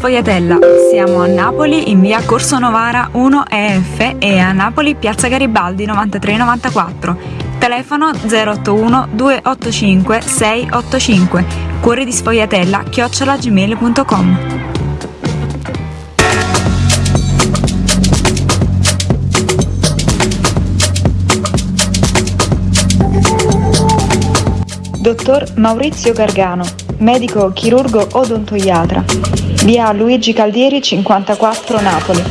Sfogliatella. Siamo a Napoli in via Corso Novara 1 EF e a Napoli piazza Garibaldi 9394. Telefono 081 285 685. Cuore di Sfogliatella chiocciolagmail.com. Dottor Maurizio Gargano, medico chirurgo odontoiatra. Via Luigi Caldieri 54 Napoli.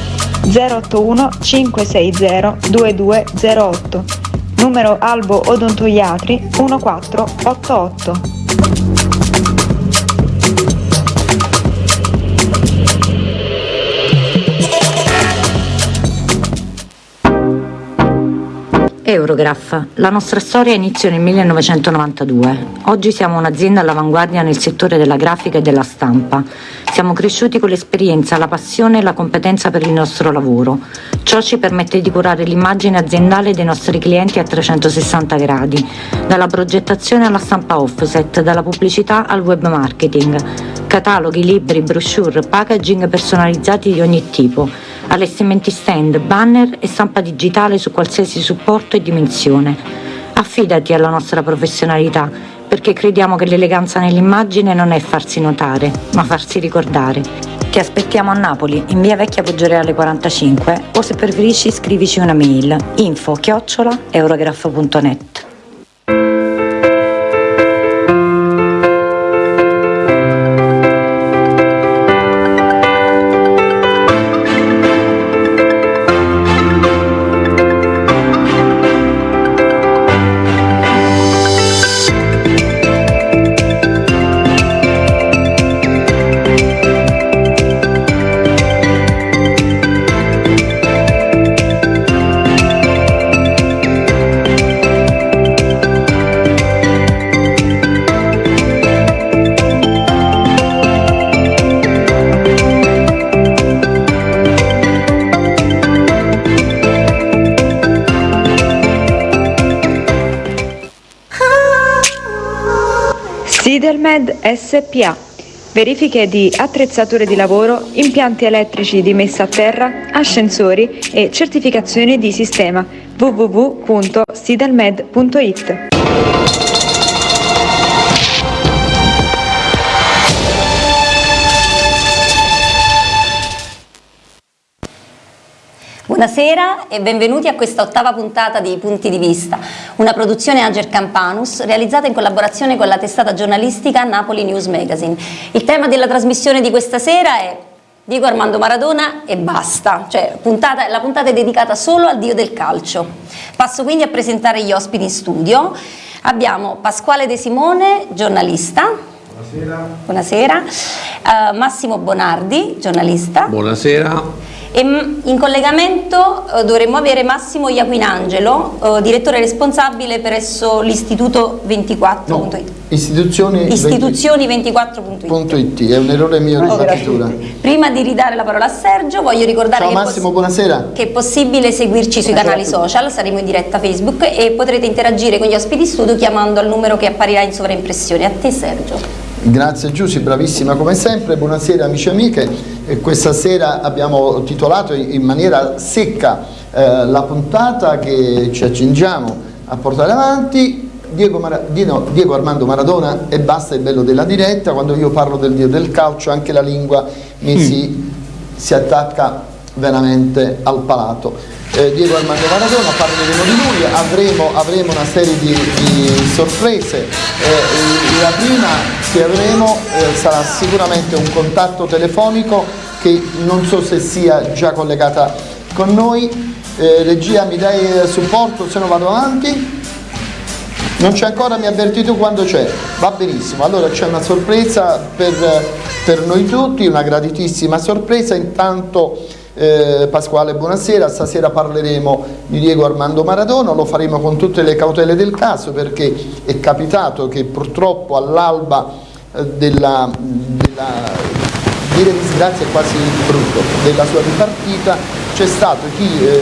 081 560 2208. Numero Albo Odontoiatri 1488. Eurograph. La nostra storia iniziò nel 1992. Oggi siamo un'azienda all'avanguardia nel settore della grafica e della stampa. Siamo cresciuti con l'esperienza, la passione e la competenza per il nostro lavoro. Ciò ci permette di curare l'immagine aziendale dei nostri clienti a 360 gradi, dalla progettazione alla stampa offset, dalla pubblicità al web marketing, cataloghi, libri, brochure, packaging personalizzati di ogni tipo allestimenti stand, banner e stampa digitale su qualsiasi supporto e dimensione. Affidati alla nostra professionalità, perché crediamo che l'eleganza nell'immagine non è farsi notare, ma farsi ricordare. Ti aspettiamo a Napoli, in via Vecchia Poggioreale 45, o se preferisci scrivici una mail info chiocciola eurograph.net. SPA. Verifiche di attrezzature di lavoro, impianti elettrici di messa a terra, ascensori e certificazioni di sistema www.sidelmed.it. Buonasera e benvenuti a questa ottava puntata di Punti di Vista, una produzione Ager Campanus realizzata in collaborazione con la testata giornalistica Napoli News Magazine. Il tema della trasmissione di questa sera è Diego Armando Maradona e basta, cioè puntata, la puntata è dedicata solo al dio del calcio. Passo quindi a presentare gli ospiti in studio. Abbiamo Pasquale De Simone, giornalista. Buonasera. Buonasera. Uh, Massimo Bonardi, giornalista. Buonasera. E in collegamento eh, dovremmo avere Massimo Iaquinangelo, eh, direttore responsabile presso l'Istituto 24.it. No, istituzioni, istituzioni 24.it. È un errore mio di battitura. Prima di ridare la parola a Sergio voglio ricordare Ciao che, Massimo, buonasera. che è possibile seguirci sui canali social, saremo in diretta Facebook e potrete interagire con gli ospiti studio chiamando al numero che apparirà in sovraimpressione. A te Sergio. Grazie Giussi, bravissima come sempre, buonasera amici e amiche, e questa sera abbiamo titolato in maniera secca eh, la puntata che ci accingiamo a portare avanti, Diego, Mara Dino, Diego, Armando Maradona e basta il bello della diretta, quando io parlo del dio del calcio anche la lingua mi mm. si, si attacca veramente al palato eh, Diego Armando Maradona, parleremo di lui, avremo, avremo una serie di, di sorprese, eh, la prima che avremo eh, sarà sicuramente un contatto telefonico che non so se sia già collegata con noi, eh, regia mi dai supporto se no vado avanti? Non c'è ancora, mi ha avvertito quando c'è, va benissimo, allora c'è una sorpresa per, per noi tutti, una graditissima sorpresa, intanto eh, Pasquale buonasera, stasera parleremo di Diego Armando Maradona, lo faremo con tutte le cautele del caso perché è capitato che purtroppo all'alba eh, della, della dire disgrazia è quasi brutto, della sua ripartita c'è stato chi eh,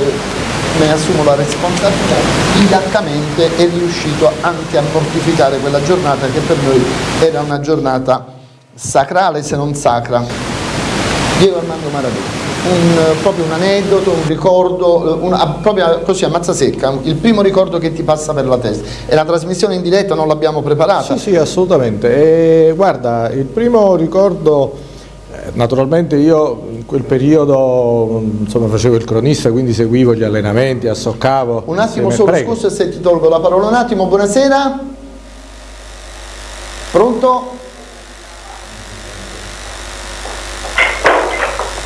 ne assumo la responsabilità, vigliaccamente è riuscito anche a mortificare quella giornata che per noi era una giornata sacrale se non sacra. Diego Armando Maradona. Un, proprio un aneddoto, un ricordo, una, proprio così a mazza secca, il primo ricordo che ti passa per la testa. E la trasmissione in diretta non l'abbiamo preparata? Sì, sì, assolutamente. E, guarda, il primo ricordo, eh, naturalmente io in quel periodo insomma, facevo il cronista, quindi seguivo gli allenamenti, assoccavo. Un attimo solo, prego. scusa se ti tolgo la parola un attimo, buonasera. Pronto?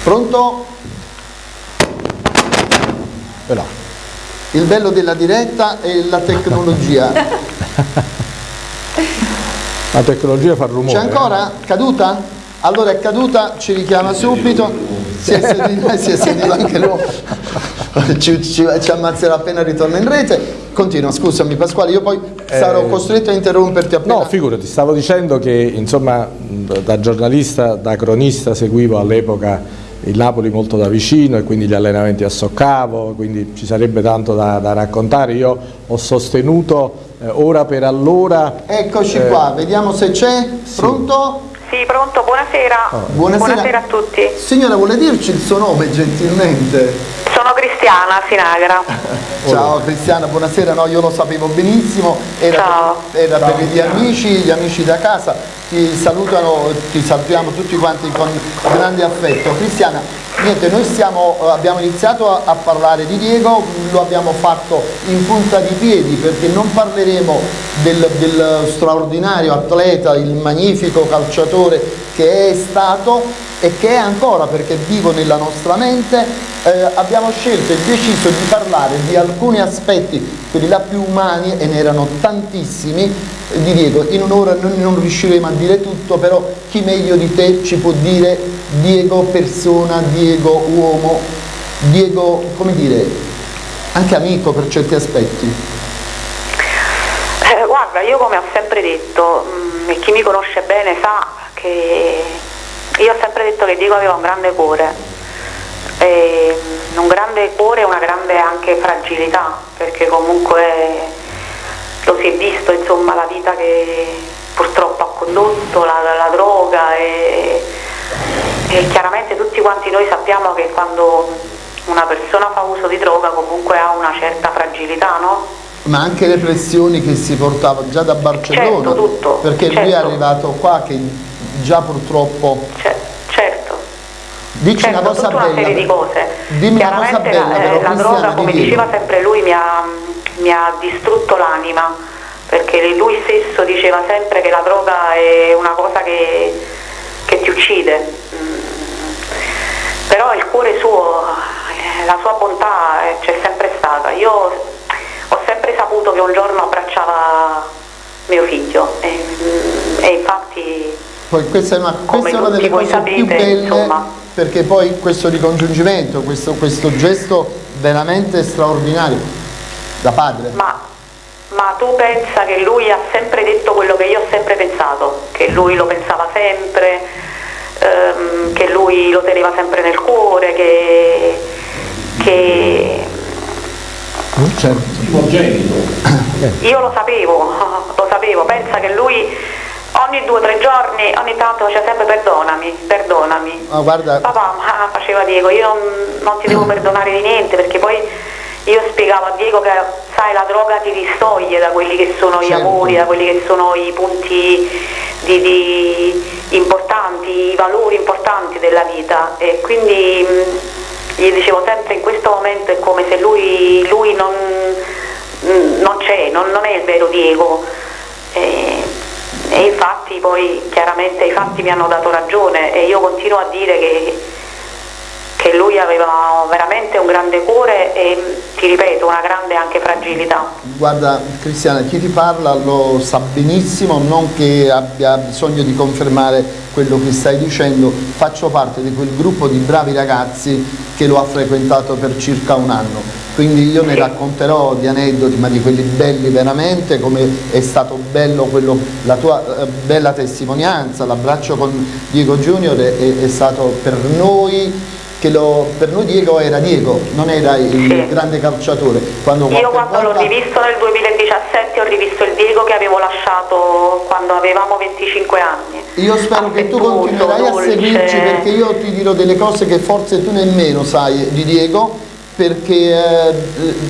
Pronto? Però. Il bello della diretta è la tecnologia. la tecnologia fa rumore. C'è ancora? Eh? Caduta? Allora è caduta, ci richiama subito. Si è sentito, si è sentito anche lui. Ci, ci, ci, ammazzerà appena ritorna in rete. Continua, scusami Pasquale, io poi sarò eh, costretto a interromperti appena. No, figurati, stavo dicendo che insomma da giornalista, da cronista seguivo all'epoca il Napoli molto da vicino e quindi gli allenamenti a Soccavo, quindi ci sarebbe tanto da, da raccontare. Io ho sostenuto eh, ora per allora... Eccoci eh, qua, vediamo se c'è. Sì. Pronto? Sì, pronto, buonasera. Oh. buonasera. buonasera. a tutti. Signora, vuole dirci il suo nome gentilmente? Sono Cristiana Sinagra. Ciao Cristiana, buonasera, no, io lo sapevo benissimo, era, Ciao. Per, era per gli amici, gli amici da casa, ti salutano, ti salutiamo tutti quanti con grande affetto. Cristiana, niente, noi stiamo, abbiamo iniziato a, a, parlare di Diego, lo abbiamo fatto in punta di piedi perché non parleremo del, del straordinario atleta, il magnifico calciatore che è stato e che è ancora perché vivo nella nostra mente, eh, abbiamo scelto e deciso di parlare di alcuni aspetti, quelli là più umani, e ne erano tantissimi, di Diego. In un'ora noi non riusciremo a dire tutto, però chi meglio di te ci può dire Diego persona, Diego uomo, Diego, come dire, anche amico per certi aspetti? Eh, guarda, io come ho sempre detto, mh, mm, chi mi conosce bene sa che io ho sempre detto che Diego aveva un grande cuore, e un grande cuore e una grande anche fragilità, perché comunque lo si è visto insomma la vita che purtroppo ha condotto, la, la droga e, e chiaramente tutti quanti noi sappiamo che quando una persona fa uso di droga comunque ha una certa fragilità, no? Ma anche le pressioni che si portava già da Barcellona, certo, tutto, perché certo. lui è certo. arrivato qua che già purtroppo... certo. Dici certo, una cosa tutta bella. una serie di cose. Dimmi Chiaramente una cosa bella, la, però, la droga, come diceva sempre lui, mi ha, mi ha distrutto l'anima, perché lui stesso diceva sempre che la droga è una cosa che, che ti uccide. Mm. Però il cuore suo, eh, la sua bontà eh, c'è sempre stata. Io ho sempre saputo che un giorno abbracciava mio figlio e, mm, e infatti poi questa è una, questa è una delle cose sapete, più belle insomma. Perché poi questo ricongiungimento, questo, questo, gesto veramente straordinario da padre. Ma, ma tu pensa che lui ha sempre detto quello che io ho sempre pensato, che lui lo pensava sempre, ehm, che lui lo teneva sempre nel cuore, che... che certo. Io lo sapevo, lo sapevo, pensa che lui ogni due o tre giorni, ogni tanto faceva sempre perdonami, perdonami. Oh, guarda. Papà, ma faceva Diego, io non, non ti devo perdonare di niente perché poi io spiegavo a Diego che sai la droga ti distoglie da quelli che sono certo. gli amori, da quelli che sono i punti di, di importanti, i valori importanti della vita e quindi mh, gli dicevo sempre in questo momento è come se lui, lui non, non c'è, non, non, è il vero Diego. E, e infatti poi chiaramente i fatti mi hanno dato ragione e io continuo a dire che, che lui aveva veramente un grande cuore e ti ripeto una grande anche fragilità. Guarda Cristiana, chi ti parla lo sa benissimo, non che abbia bisogno di confermare quello che stai dicendo, faccio parte di quel gruppo di bravi ragazzi che lo ha frequentato per circa un anno quindi io ne racconterò di aneddoti ma di quelli belli veramente come è stato bello quello, la tua eh, bella testimonianza l'abbraccio con Diego Junior è, è, è, stato per noi che lo, per noi Diego era Diego, non era il Sì. grande calciatore. Quando Io quando l'ho volta- rivisto nel 2017 ho rivisto il Diego che avevo lasciato quando avevamo 25 anni. Io spero che tu continuerai a dolce. seguirci perché io ti dirò delle cose che forse tu nemmeno sai di Diego, perché eh,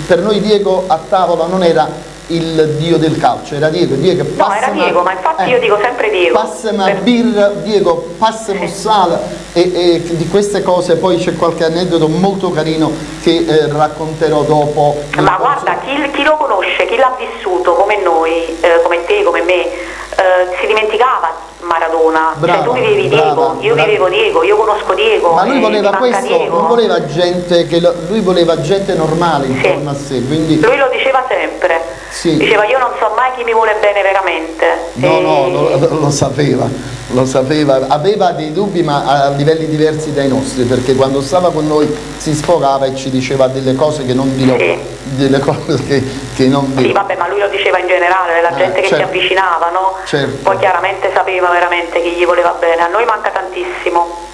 per noi Diego a tavola non era il dio del calcio, era Diego, Diego No, era Diego, ma infatti io dico sempre Diego. Passami a Per- birra, Diego, passami sale e, e di queste cose poi c'è qualche aneddoto molto carino che eh, racconterò dopo. Ma guarda, chi, chi lo conosce, chi l'ha vissuto come noi, eh, come te, come me, eh, si dimenticava Maradona. Brava, cioè tu vivevi brava, Diego, io brava. vivevo Diego, io conosco Diego. Ma lui e voleva questo, non voleva gente che lo- lui voleva gente normale intorno a sé, quindi Lui lo diceva sempre. Sì. Diceva io non so mai chi mi vuole bene veramente. No, E- no, lo, lo sapeva, lo sapeva, aveva dei dubbi ma a livelli diversi dai nostri, perché quando stava con noi si sfogava e ci diceva delle cose che non dirò, Sì. delle cose che, che non Sì, dirò. vabbè, ma lui lo diceva in generale, la Eh, gente che certo. si avvicinava, no? Certo. Poi chiaramente sapeva veramente chi gli voleva bene. A noi manca tantissimo.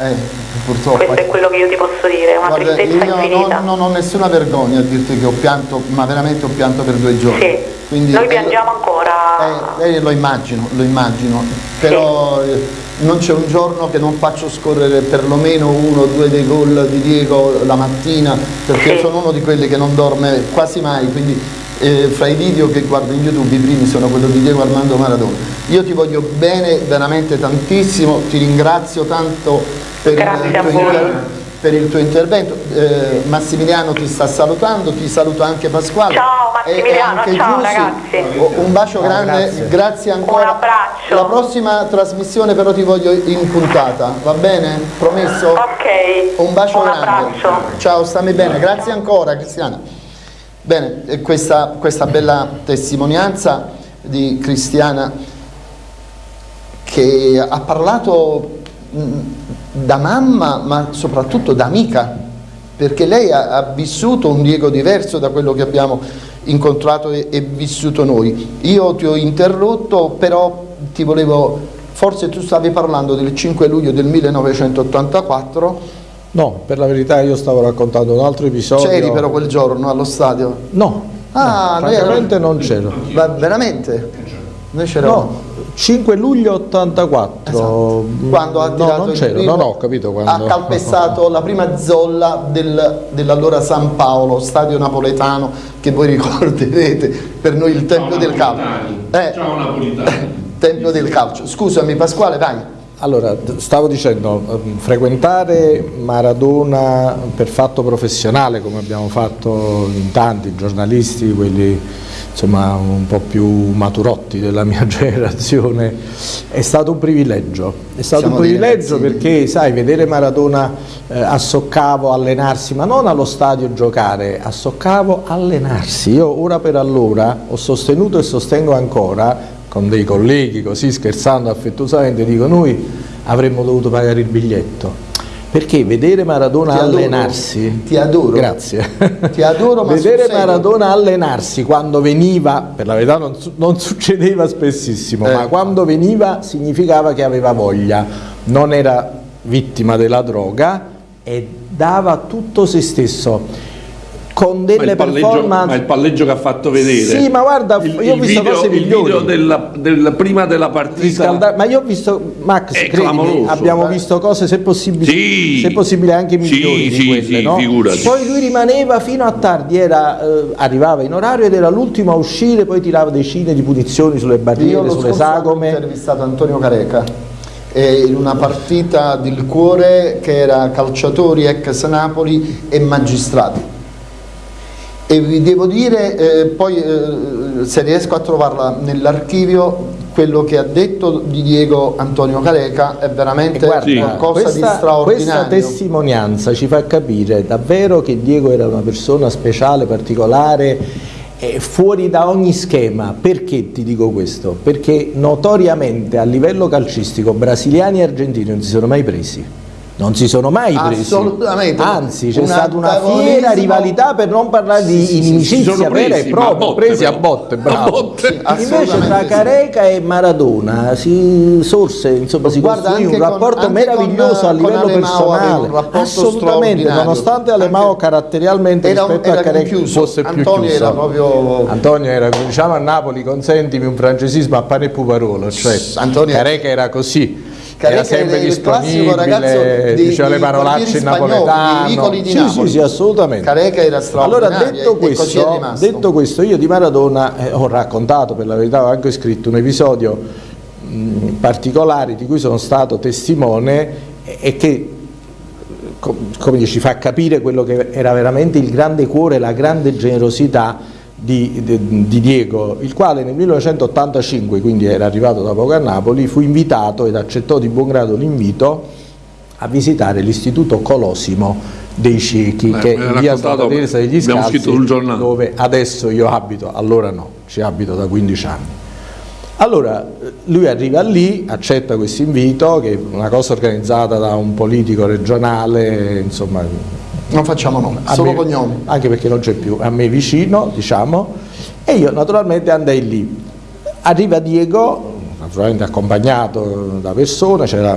Eh, purtroppo. Questo è quello che io ti posso dire, è una Guarda, tristezza io infinita. non, non ho nessuna vergogna a dirti che ho pianto, ma veramente ho pianto per due giorni. Sì. Quindi, Noi eh, piangiamo ancora. Eh, eh, lo immagino, lo immagino, però eh, non c'è un giorno che non faccio scorrere perlomeno uno o due dei gol di Diego la mattina, perché Sì. sono uno di quelli che non dorme quasi mai, quindi eh, fra i video che guardo in YouTube i primi sono quello di Diego Armando Maradona. Io ti voglio bene veramente tantissimo, ti ringrazio tanto per, Grazie il a tuo, voi. per il tuo intervento. Eh, Massimiliano ti sta salutando, ti saluto anche Pasquale. Ciao, E- e Massimiliano, anche ciao, Giussi. ragazzi. Un bacio grande, grazie. grazie ancora. Un abbraccio. La prossima trasmissione però ti voglio in puntata, va bene? Promesso? Ok. Un bacio Un grande. abbraccio. Ciao, stammi bene, grazie ancora Cristiana. Bene, e questa, questa bella testimonianza di Cristiana che ha parlato mh, da mamma ma soprattutto da amica perché lei ha, ha vissuto un Diego diverso da quello che abbiamo incontrato e, e vissuto noi. Io ti ho interrotto però ti volevo, forse tu stavi parlando del 5 luglio del 1984, No, per la verità io stavo raccontando un altro episodio. c'eri però quel giorno allo stadio? No, Ah, no, noi francamente eravamo- non c'ero. Veramente? Noi c'eravamo. No, 5 luglio 84. Esatto. Quando ha no, tirato non il c'ero, primo, no, no, ho capito quando. ha calpestato la prima zolla del- dell'allora San Paolo, stadio napoletano che voi ricorderete, per noi il tempio del calcio. Eh, Ciao Napolitani. tempio del calcio. Scusami Pasquale, vai. Allora, stavo dicendo, ehm, frequentare Maradona per fatto professionale, come abbiamo fatto in tanti giornalisti, quelli insomma un po' più maturotti della mia generazione, è stato un privilegio. È stato Siamo un privilegio perché, sai, vedere Maradona eh, a Soccavo allenarsi, ma non allo stadio giocare, a Soccavo allenarsi. Io ora per allora ho sostenuto e sostengo ancora con dei colleghi così scherzando affettuosamente dico noi avremmo dovuto pagare il biglietto perché vedere Maradona Ti adoro, allenarsi ti adoro. grazie Ti adoro, vedere. Maradona allenarsi quando veniva per la verità non, non succedeva spessissimo Eh. ma quando veniva significava che aveva voglia non era vittima della droga e dava tutto se stesso con Ma delle il, palleggio, performance ma il palleggio che ha fatto vedere. Sì, ma guarda, il, io ho il visto video, cose il migliori. video della, del- prima della partita. riscaldare, ma io ho visto Max, È credimi, abbiamo eh. visto cose se possibile, Sì. se possibile anche migliori Sì, di sì, quelle, sì, no? figurati. Poi lui rimaneva fino a tardi, era, eh, arrivava in orario ed era l'ultimo a uscire, poi tirava decine di punizioni sulle Io barriere, sulle scorso anno ho sagome. intervistato Antonio Careca in una partita del cuore che era calciatori ex Napoli e magistrati. E vi devo dire, eh, poi eh, se riesco a trovarla nell'archivio, quello che ha detto di Diego Antonio Careca è veramente guarda, qualcosa di questa, questa straordinario. testimonianza ci fa capire davvero che Diego era una persona speciale, particolare, eh, fuori da ogni schema. Perché ti dico questo? Perché notoriamente a livello calcistico brasiliani e argentini non si sono mai presi. Non si sono mai presi. Assolutamente. Anzi, c'è stata una fiera rivalità per non parlare di Sì, sì, sì, inimicizia sono vera e a propria, botte, presi a botte, A bravo. botte. Sì, Invece tra sì. Careca e Maradona si sorse, insomma, si Guarda, costruì un con- rapporto meraviglioso con- a livello personale. Assolutamente, nonostante Alemao caratterialmente era- rispetto era a Careca conchiuso. fosse più Antonio chiuso. era proprio- Antonio era, diciamo a Napoli, consentimi un francesismo a pane e puparolo, cioè Antonio- Careca era così. Careca era sempre era disponibile, ragazzo di- diceva le parolacce in napoletano. di sì, Napoli. sì, sì, assolutamente. Careca era Allora, straordinario detto e così è questo, detto questo, io di Maradona eh, ho raccontato, per la verità ho anche scritto un episodio mh, particolare di cui sono stato testimone e, e che co- come ci fa capire quello che era veramente il grande cuore, la grande generosità di, di- di Diego, il quale nel 1985, quindi era arrivato da poco a Napoli, fu invitato ed accettò di buon grado l'invito a visitare l'istituto Colosimo dei Ciechi, Eh, che è via Santa Teresa degli Scalzi, dove adesso io abito, allora no, ci abito da 15 anni. Allora, lui arriva lì, accetta questo invito, che è una cosa organizzata da un politico regionale, insomma, Non facciamo nome, a solo me- cognomi. Anche perché non c'è più, a me vicino, diciamo, e io naturalmente andai lì. Arriva Diego, naturalmente accompagnato da persone, c'era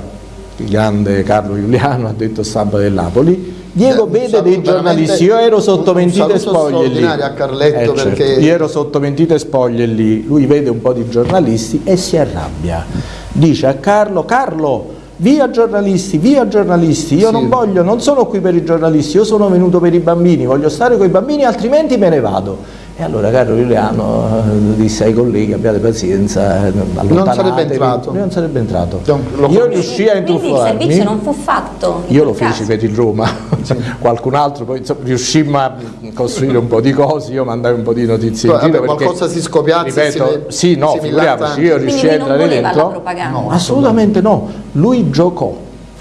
il grande Carlo Giuliano, addetto stampa del Napoli. Diego Eh, vede dei giornalisti, io ero sotto mentite spoglie lì. a Carletto Eh, certo, perché- Io ero sotto mentite spoglie lì, lui vede un po' di giornalisti e si arrabbia. Dice a Carlo, Carlo, via giornalisti, via giornalisti, io Sì. non voglio, non sono qui per i giornalisti, io sono venuto per i bambini, voglio stare con i bambini altrimenti me ne vado. E allora Carlo Giuliano eh, disse ai colleghi abbiate pazienza, eh, allontanatevi. sarebbe entrato. Non sarebbe entrato. Non- lo Io riuscii a Quindi il intrufolarmi. servizio non fu fatto. Io lo feci per il Roma, qualcun altro, poi insomma, riuscimmo a costruire un po' di cose, io mandai un po' di notizie in giro qualcosa si scopiazza si ripeto, ve- sì, no, si figuriamoci, io riuscii Quindi a non entrare dentro. propaganda. No. Assolutamente no, lui giocò,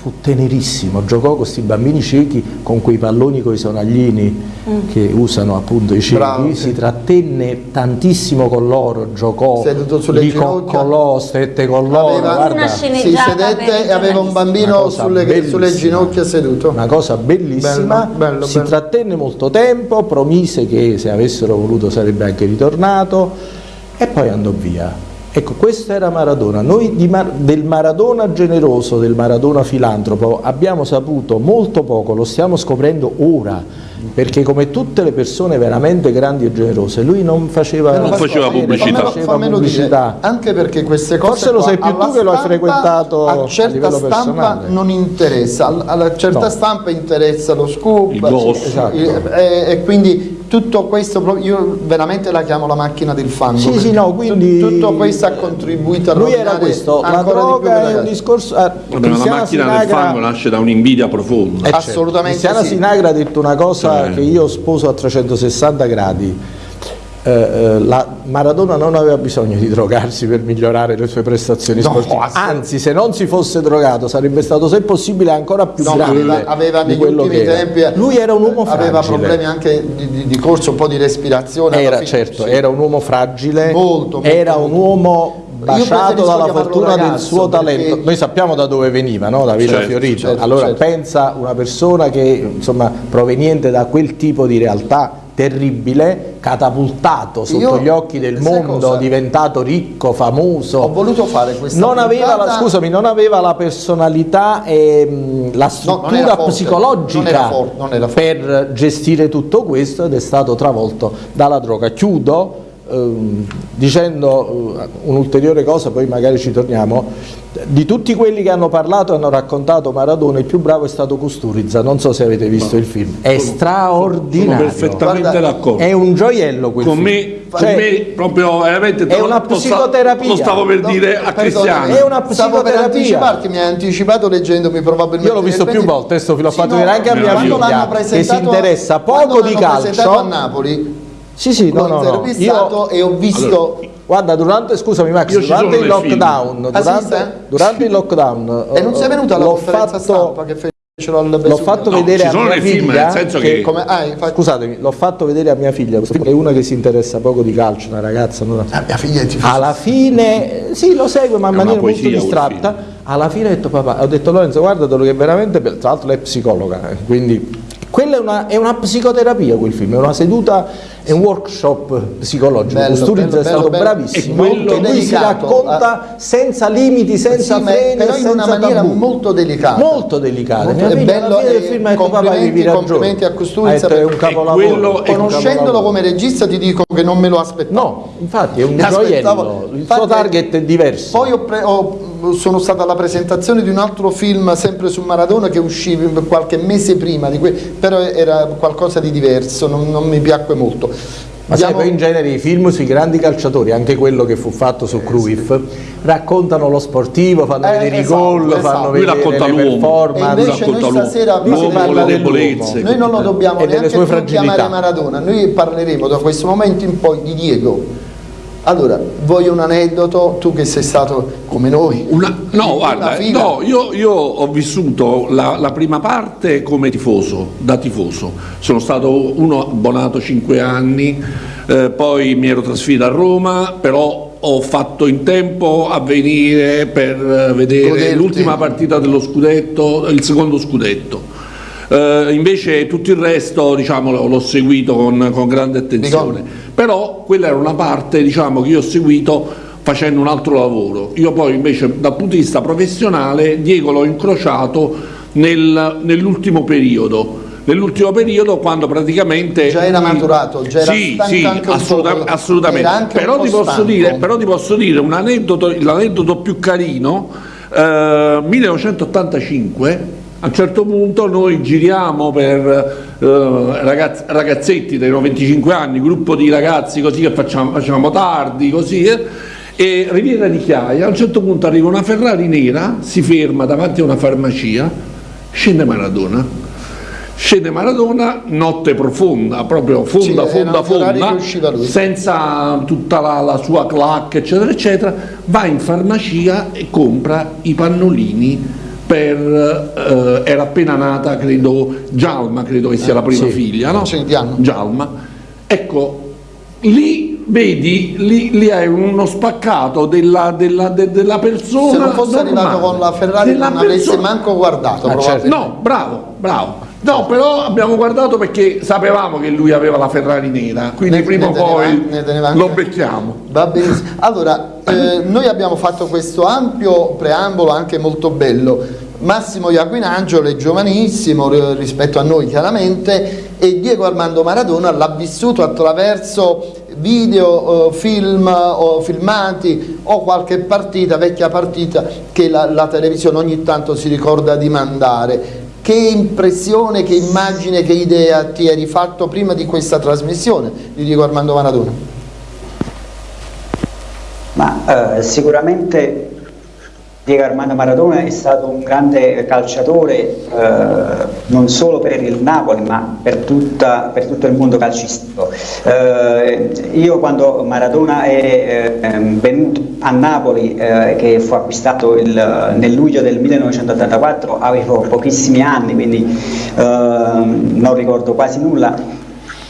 fu tenerissimo, giocò con questi bambini ciechi con quei palloni con i sonaglini che usano appunto i ciechi, Bravo, si trattenne tantissimo con loro, giocò, li coccolò, stette con loro, Aveva- Si sedette e aveva un bambino sulle, sulle ginocchia seduto. una cosa bellissima, Bello, bello, si bello. trattenne molto tempo, promise che se avessero voluto sarebbe anche ritornato e poi andò via. Ecco, questo era Maradona. Noi Mar- del Maradona generoso, del Maradona filantropo abbiamo saputo molto poco, lo stiamo scoprendo ora, perché come tutte le persone veramente grandi e generose, lui non faceva, Non faceva pubblicità. non faceva fammelo pubblicità. dire, anche perché queste cose Forse lo sai più tu che lo hai frequentato a a certa livello stampa personale. non interessa, a- alla certa No. stampa interessa lo scoop Il gossip. Esatto. e- e quindi tutto questo io veramente la chiamo la macchina del fango Sì, sì, no, quindi- tu- tutto questo ha contribuito a Lui era questo, la droga è un discorso... ah, Vabbè, la macchina del Sinagra- fango nasce da un'invidia profonda. Eh, certo. Assolutamente Cristiana sì. Sinagra ha detto una cosa Cioè- che io sposo a 360 gradi. Eh, eh, la Maradona non aveva bisogno di drogarsi per migliorare le sue prestazioni No, sportive, anzi se non si fosse drogato sarebbe stato se possibile ancora più No, grande aveva, aveva di negli quello ultimi che era. tempi eh, Lui era un uomo aveva fragile. problemi anche di, di- di corso, un po' di respirazione Era certo, sì. era un uomo fragile, Molto, molto, era un uomo baciato dalla fortuna del suo talento. Noi sappiamo da dove veniva, no? da Villa Certo, Fiorito. certo, allora certo. pensa una persona che insomma proveniente da quel tipo di realtà terribile, catapultato sotto Io- gli occhi del mondo, cosa? diventato ricco, famoso. Ho voluto fare questa non aveva, la, scusami, non aveva la personalità e mh, la struttura psicologica forte, per gestire tutto questo ed è stato travolto dalla droga. Chiudo dicendo eh, un'ulteriore cosa, poi magari ci torniamo. Di tutti quelli che hanno parlato e hanno raccontato Maradona, il più bravo è stato Custurizza. Non so se avete visto il film, è Sono straordinario. perfettamente Guarda, d'accordo. È un gioiello quel Con film. me, con Cioè, me proprio veramente è una psicoterapia. Lo stavo per No, dire a Cristiano. È una Stavo per psicoterapia. anticiparti, mi hai anticipato leggendomi probabilmente. Io l'ho visto più volte, questo l'ho Sì, fatto no, vedere anche a mia figlia, che si interessa poco di calcio. a Napoli, Sì, sì, no, l'ho no, no. intervistato Io, e ho visto... guarda, durante, scusami Max, durante il film. lockdown, Ah, durante, durante il lockdown e non sei venuto alla l'ho conferenza fatto, stampa che fece L'ho fatto No, vedere a mia film, figlia nel senso che- che- Come, ah, infatti, Scusatemi, l'ho fatto vedere a mia figlia, film, è una che si interessa poco di calcio, una ragazza. non- ah, mia figlia è tifosa. Alla fine, sì, lo segue, ma in una maniera molto poesia quel distratta. Alla fine ho detto, papà, ho detto Lorenzo, guardatelo che è veramente bello. Tra l'altro lei è psicologa, eh, quindi quella è una, è una psicoterapia quel film, è una seduta, è un workshop psicologico. Bello, Kusturica bello, è stato bello, bravissimo, E lui si racconta senza limiti, senza Sì, freni, però in una maniera tabù. molto delicata. Molto delicata. Molto- è bello, e film papà, complimenti- complimenti a detto, è un capolavoro. È Conoscendolo come regista ti dico che non me lo aspettavo. No, infatti è un gioiello, il infatti- suo target è diverso. Poi ho ho- sono stata alla presentazione di un altro film sempre su Maradona che uscì qualche mese prima però era qualcosa di diverso, non, non mi piacque molto. Ma sai, Diamo- poi in genere i film sui grandi calciatori, anche quello che fu fatto su Cruyff, raccontano lo sportivo, fanno Eh, vedere esatto, i gol, esatto. fanno Lui vedere le l'uomo. E performance. invece noi stasera l'uomo, le debolezze. Noi non lo dobbiamo E neanche chiamare Maradona, noi parleremo da questo momento in poi di Diego. Allora, voglio un aneddoto, tu che sei stato come noi. Una- no, guarda, no, io, io ho vissuto la, la prima parte come tifoso, da tifoso. Sono stato uno abbonato 5 anni, eh, poi mi ero trasferito a Roma, però ho fatto in tempo a venire per eh, vedere l'ultima partita dello scudetto, il secondo scudetto. Eh, invece tutto il resto diciamo, l'ho l'ho seguito con, con grande attenzione, però quella era una parte diciamo, che io ho seguito facendo un altro lavoro. Io poi invece dal punto di vista professionale Diego l'ho incrociato nel- nell'ultimo periodo. Nell'ultimo periodo quando praticamente Già era maturato, già era sì, sì, assoluta- assolutamente. Però ti, dire, però ti posso dire un aneddoto, l'aneddoto più carino, eh, 1985, a un certo punto noi giriamo per eh, ragazz- ragazzetti dei 25 anni, gruppo di ragazzi così che facciamo, facciamo tardi, così, eh, e Riviera di Chiaia, a un certo punto arriva una Ferrari nera, si ferma davanti a una farmacia, scende Maradona. Scende Maradona, notte profonda, proprio fonda, Sì, fonda, fonda, senza tutta la, la sua clac, eccetera, eccetera, va in farmacia e compra i pannolini per, eh, era appena nata, credo, Gialma, credo che sia la prima sì. figlia, no? Gialma. Ecco, lì vedi, lì, lì hai uno spaccato della, della, de- della persona. Se non fosse normale, arrivato con la Ferrari non avesse persona- manco guardato. Ah, probabilmente. No, bravo, bravo. No, però abbiamo guardato perché sapevamo che lui aveva la Ferrari nera, quindi Ne- prima o poi lo becchiamo. Va benissimo. Allora, eh, noi abbiamo fatto questo ampio preambolo anche molto bello. Massimo Iaquinangelo è giovanissimo rispetto a noi chiaramente e Diego Armando Maradona l'ha vissuto attraverso video, eh, film o filmati o qualche partita, vecchia partita che la, la televisione ogni tanto si ricorda di mandare. Che impressione, che immagine, che idea ti eri fatto prima di questa trasmissione di Diego Armando Maradona? Ma eh, sicuramente Diego Armando Maradona è stato un grande calciatore eh, non solo per il Napoli ma per, tutta- per tutto il mondo calcistico. Eh, io quando Maradona è eh, ehm, venuto a Napoli eh, che fu acquistato il- nel luglio del 1984 avevo pochissimi anni quindi eh, non ricordo quasi nulla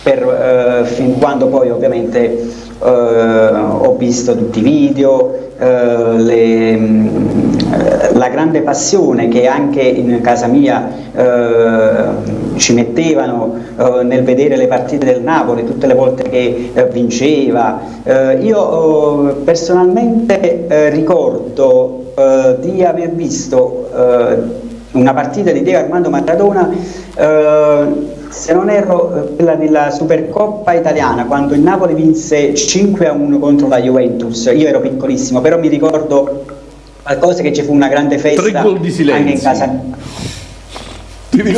per, eh, fin quando poi ovviamente eh, ho visto tutti i video, eh, le, mh, la grande passione che anche in casa mia eh, ci mettevano eh, nel vedere le partite del Napoli tutte le volte che eh, vinceva. Eh, io personalmente ricordo di aver visto una partita di Diego Armando Maradona se non erro eh, quella della Supercoppa italiana quando il Napoli vinse 5 a 1 contro la Juventus io ero piccolissimo però mi ricordo qualcosa che ci fu una grande festa anche in casa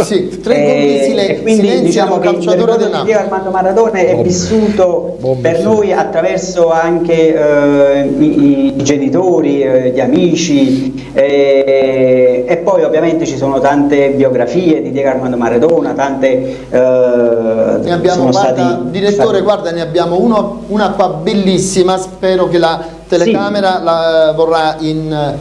Sì, tre Eh, silen- e quindi silenzio diciamo che il calciatore del di Napoli. Diego Armando Maradona è Bombe. vissuto Bombe, per sì. noi attraverso anche eh, i, i genitori, eh, gli amici eh, e poi ovviamente ci sono tante biografie di Diego Armando Maradona, tante eh, Ne abbiamo, sono guarda, stati- direttore, stati- guarda, ne abbiamo uno- una qua bellissima, spero che la telecamera la vorrà in,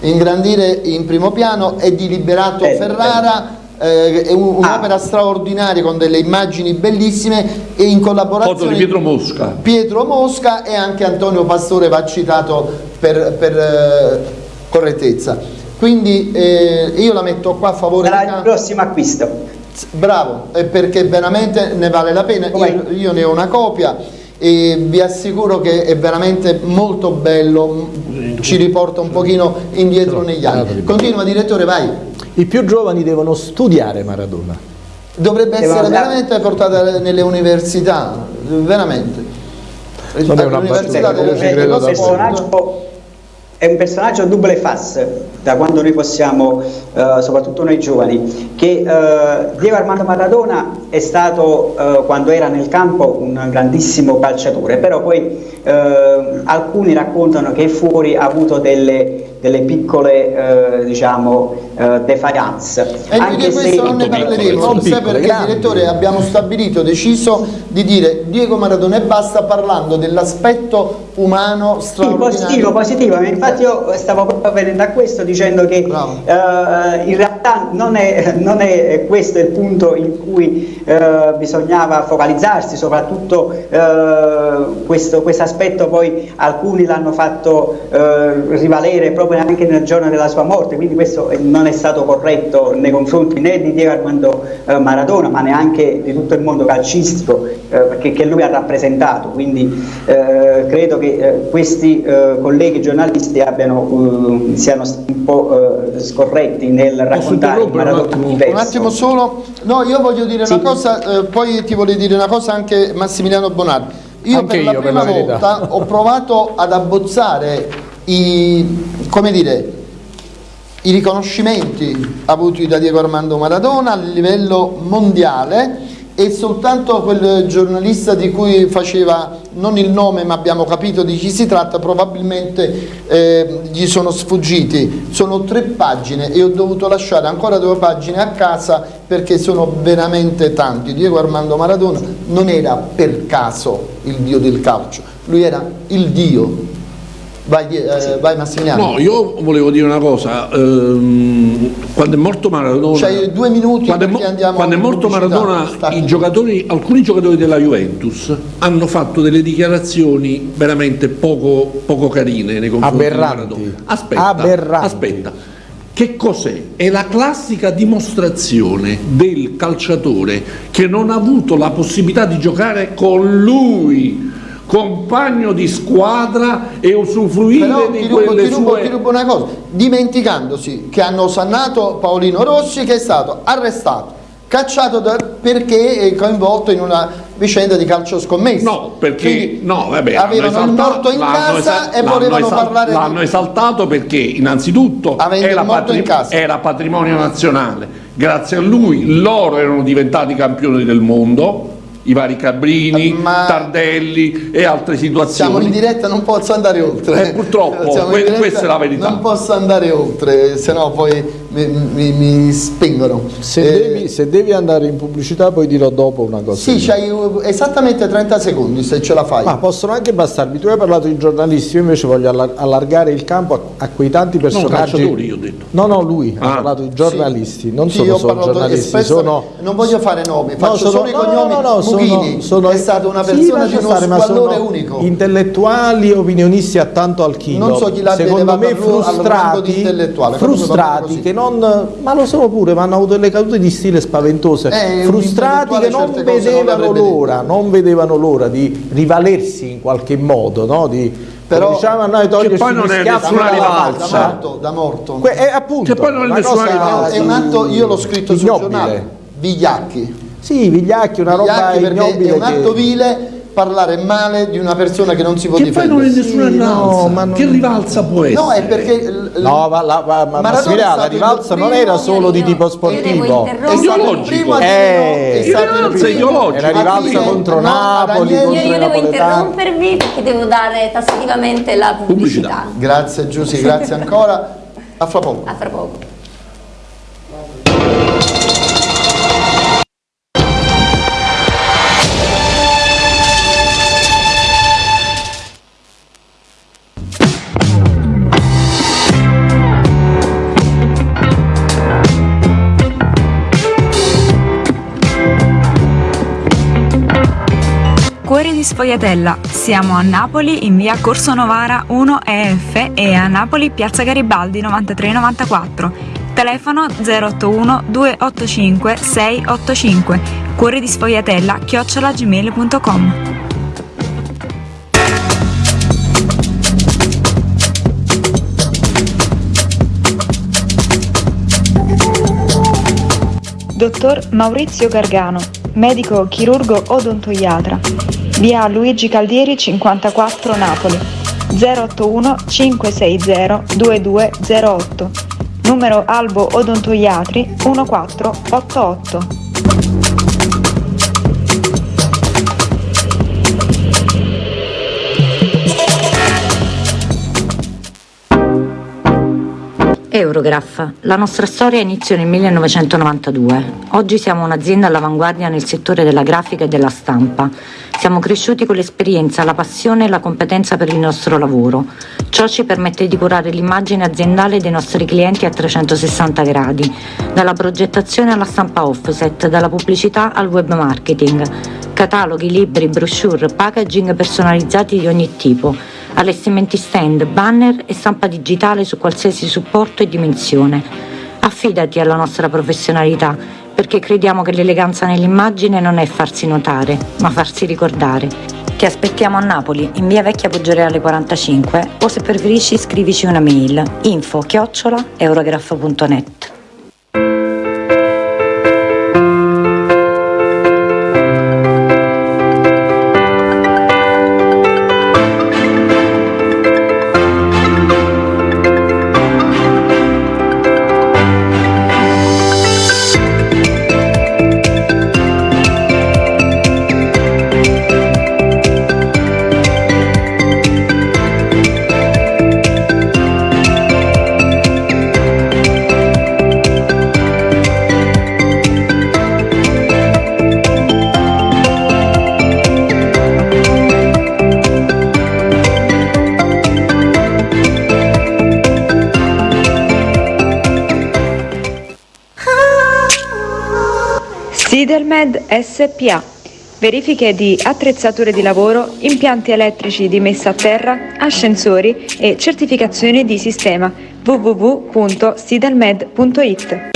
ingrandire in primo piano è di Liberato Eh, Ferrara eh, è un- un'opera Ah. straordinaria con delle immagini bellissime e in collaborazione Foto di Pietro Mosca. Pietro Mosca e anche Antonio Pastore va citato per, per, eh, correttezza quindi eh, io la metto qua a favore Sarà il prossimo acquisto. Bravo, eh, perché veramente ne vale la pena. Io, io ne ho una copia e vi assicuro che è veramente molto bello, ci riporta un pochino indietro negli anni. Continua direttore, vai. I più giovani devono studiare Maradona. Dovrebbe essere veramente portata nelle università, veramente. Non è una battuta, delle- ci credo dello un davvero. sport. personaggio, è un personaggio a double face da quando noi possiamo, eh, soprattutto noi giovani, che eh, Diego Armando Maradona è stato eh, quando era nel campo un grandissimo calciatore, però poi eh, alcuni raccontano che fuori ha avuto delle, delle piccole eh, diciamo, eh, defiance. E noi di questo non ne parleremo, non sai piccole, perché grandi. direttore abbiamo stabilito, deciso di dire Diego Maradona e basta parlando dell'aspetto umano Sì, straordinario. positivo, positivo, infatti io stavo proprio venendo a questo dicendo che eh, in realtà non è, non è questo il punto in cui eh, bisognava focalizzarsi, soprattutto eh, questo aspetto poi alcuni l'hanno fatto eh, rivalere proprio anche nel giorno della sua morte, quindi questo non è stato corretto nei confronti né di Diego Armando eh, Maradona ma neanche di tutto il mondo calcistico eh, perché che lui ha rappresentato, quindi credo che questi colleghi giornalisti abbiano, siano stati un po' eh, scorretti nel raccontare un attimo? diverso. Un attimo solo, no io voglio dire Sì. una cosa, eh, poi ti voglio dire una cosa anche Massimiliano Bonardi. Io Anche per la io, per prima la verità. volta ho provato ad abbozzare i, come dire, i riconoscimenti avuti da Diego Armando Maradona a livello mondiale e soltanto quel giornalista di cui faceva non il nome ma abbiamo capito di chi si tratta probabilmente eh, gli sono sfuggiti. Sono tre pagine e ho dovuto lasciare ancora due pagine a casa perché sono veramente tanti. Diego Armando Maradona non era per caso il dio del calcio. Lui era il dio vai, eh, vai Massimiliano No, io volevo dire una cosa, ehm, quando è morto Maradona, C'hai due minuti quando è, mo- quando è morto. Maradona, giocatori, alcuni giocatori della Juventus hanno fatto delle dichiarazioni veramente poco, poco carine nei confronti Aberranti. di Maradona. Aspetta, Aberranti. aspetta. Che cos'è? È la classica dimostrazione del calciatore che non ha avuto la possibilità di giocare con lui, compagno di squadra e usufruire Però di rubo, quelle ti, rubo, sue ti rubo una cosa, dimenticandosi che hanno osannato Paolino Rossi che è stato arrestato, cacciato da- perché è coinvolto in una vicenda di calcio scommesso. No, perché Quindi no, vabbè, avevano il morto in casa e volevano parlare di- L'hanno esaltato perché innanzitutto era, morto in casa. era patrimonio nazionale. Grazie a lui loro erano diventati campioni del mondo, i vari Cabrini, Ma- Tardelli e altre situazioni. Siamo in diretta, non posso andare oltre. Eh, purtroppo, que- diretta, questa è la verità. Non posso andare oltre, se no poi mi, mi- mi spengono. Se, Eh, devi, se devi andare in pubblicità poi dirò dopo una cosa. Sì, c'hai esattamente 30 secondi se ce la fai. Ma possono anche bastarvi, tu hai parlato di giornalisti, io invece voglio allar- allargare il campo a, a quei tanti personaggi. calciatori, io ho detto. No, no, lui ha Ah. parlato di giornalisti, non Sì, sono io ho solo parlato giornalisti, sono non voglio fare nomi, No, faccio sono- solo i no, no, cognomi. no, no, sono- Mughini sono- è stata una Sì, persona lascia di uno stare, sono unico. Intellettuali, opinionisti a tanto al chilo. Non so chi l'abbia Secondo me frustrati, frustrati che non ma lo sono pure, ma hanno avuto delle cadute di stile spaventose. Eh, frustrati che non vedevano l'ora, non vedevano l'ora di rivalersi in qualche modo, no? Di Però- diciamo a noi toglierci poi non è nessuna rivalsa. da morto, da morto. Que- è appunto Che poi non è una nessuna rivalsa. è un atto, io l'ho scritto sul ignobile. giornale, Vigliacchi. Sì, Vigliacchi, una roba Vigliacchi perché ignobile è un atto che- vile parlare male di una persona che non si può Che poi non è difendere. nessuna Sì, no, rivalsa. ma non- Che rivalsa può essere? No, è perché No, ma, la, ma, ma è Massimiliano, la rivalsa non era solo di tipo sportivo. è ideologico. Eh, è stato il rivalsa ideologica. Era rivalsa a dire contro no Napoli, contro Io, io devo interrompervi perché devo dare tassativamente la pubblicità. Pubblicità. Grazie Giussi, grazie ancora. A fra poco. A fra poco. Cuori di Sfogliatella. Siamo a Napoli in via Corso Novara 1 EF e a Napoli Piazza Garibaldi 9394. Telefono 081 285 685. Cuori di Sfogliatella chiocciolagmail.com. Dottor Maurizio Gargano, medico chirurgo odontoiatra. Via Luigi Caldieri 54 Napoli. 081 560 2208. Numero Albo Odontoiatri 1488. Eurograph. La nostra storia inizia nel 1992. Oggi siamo un'azienda all'avanguardia nel settore della grafica e della stampa. Siamo cresciuti con l'esperienza, la passione e la competenza per il nostro lavoro. Ciò ci permette di curare l'immagine aziendale dei nostri clienti a 360 gradi, dalla progettazione alla stampa offset, dalla pubblicità al web marketing, cataloghi, libri, brochure, packaging personalizzati di ogni tipo allestimenti stand, banner e stampa digitale su qualsiasi supporto e dimensione. Affidati alla nostra professionalità, perché crediamo che l'eleganza nell'immagine non è farsi notare, ma farsi ricordare. Ti aspettiamo a Napoli, in via Vecchia Poggioreale 45, o se preferisci scrivici una mail info chiocciola eurograph.net. Sidelmed SPA. Verifiche di attrezzature di lavoro, impianti elettrici di messa a terra, ascensori e certificazioni di sistema www.sidelmed.it.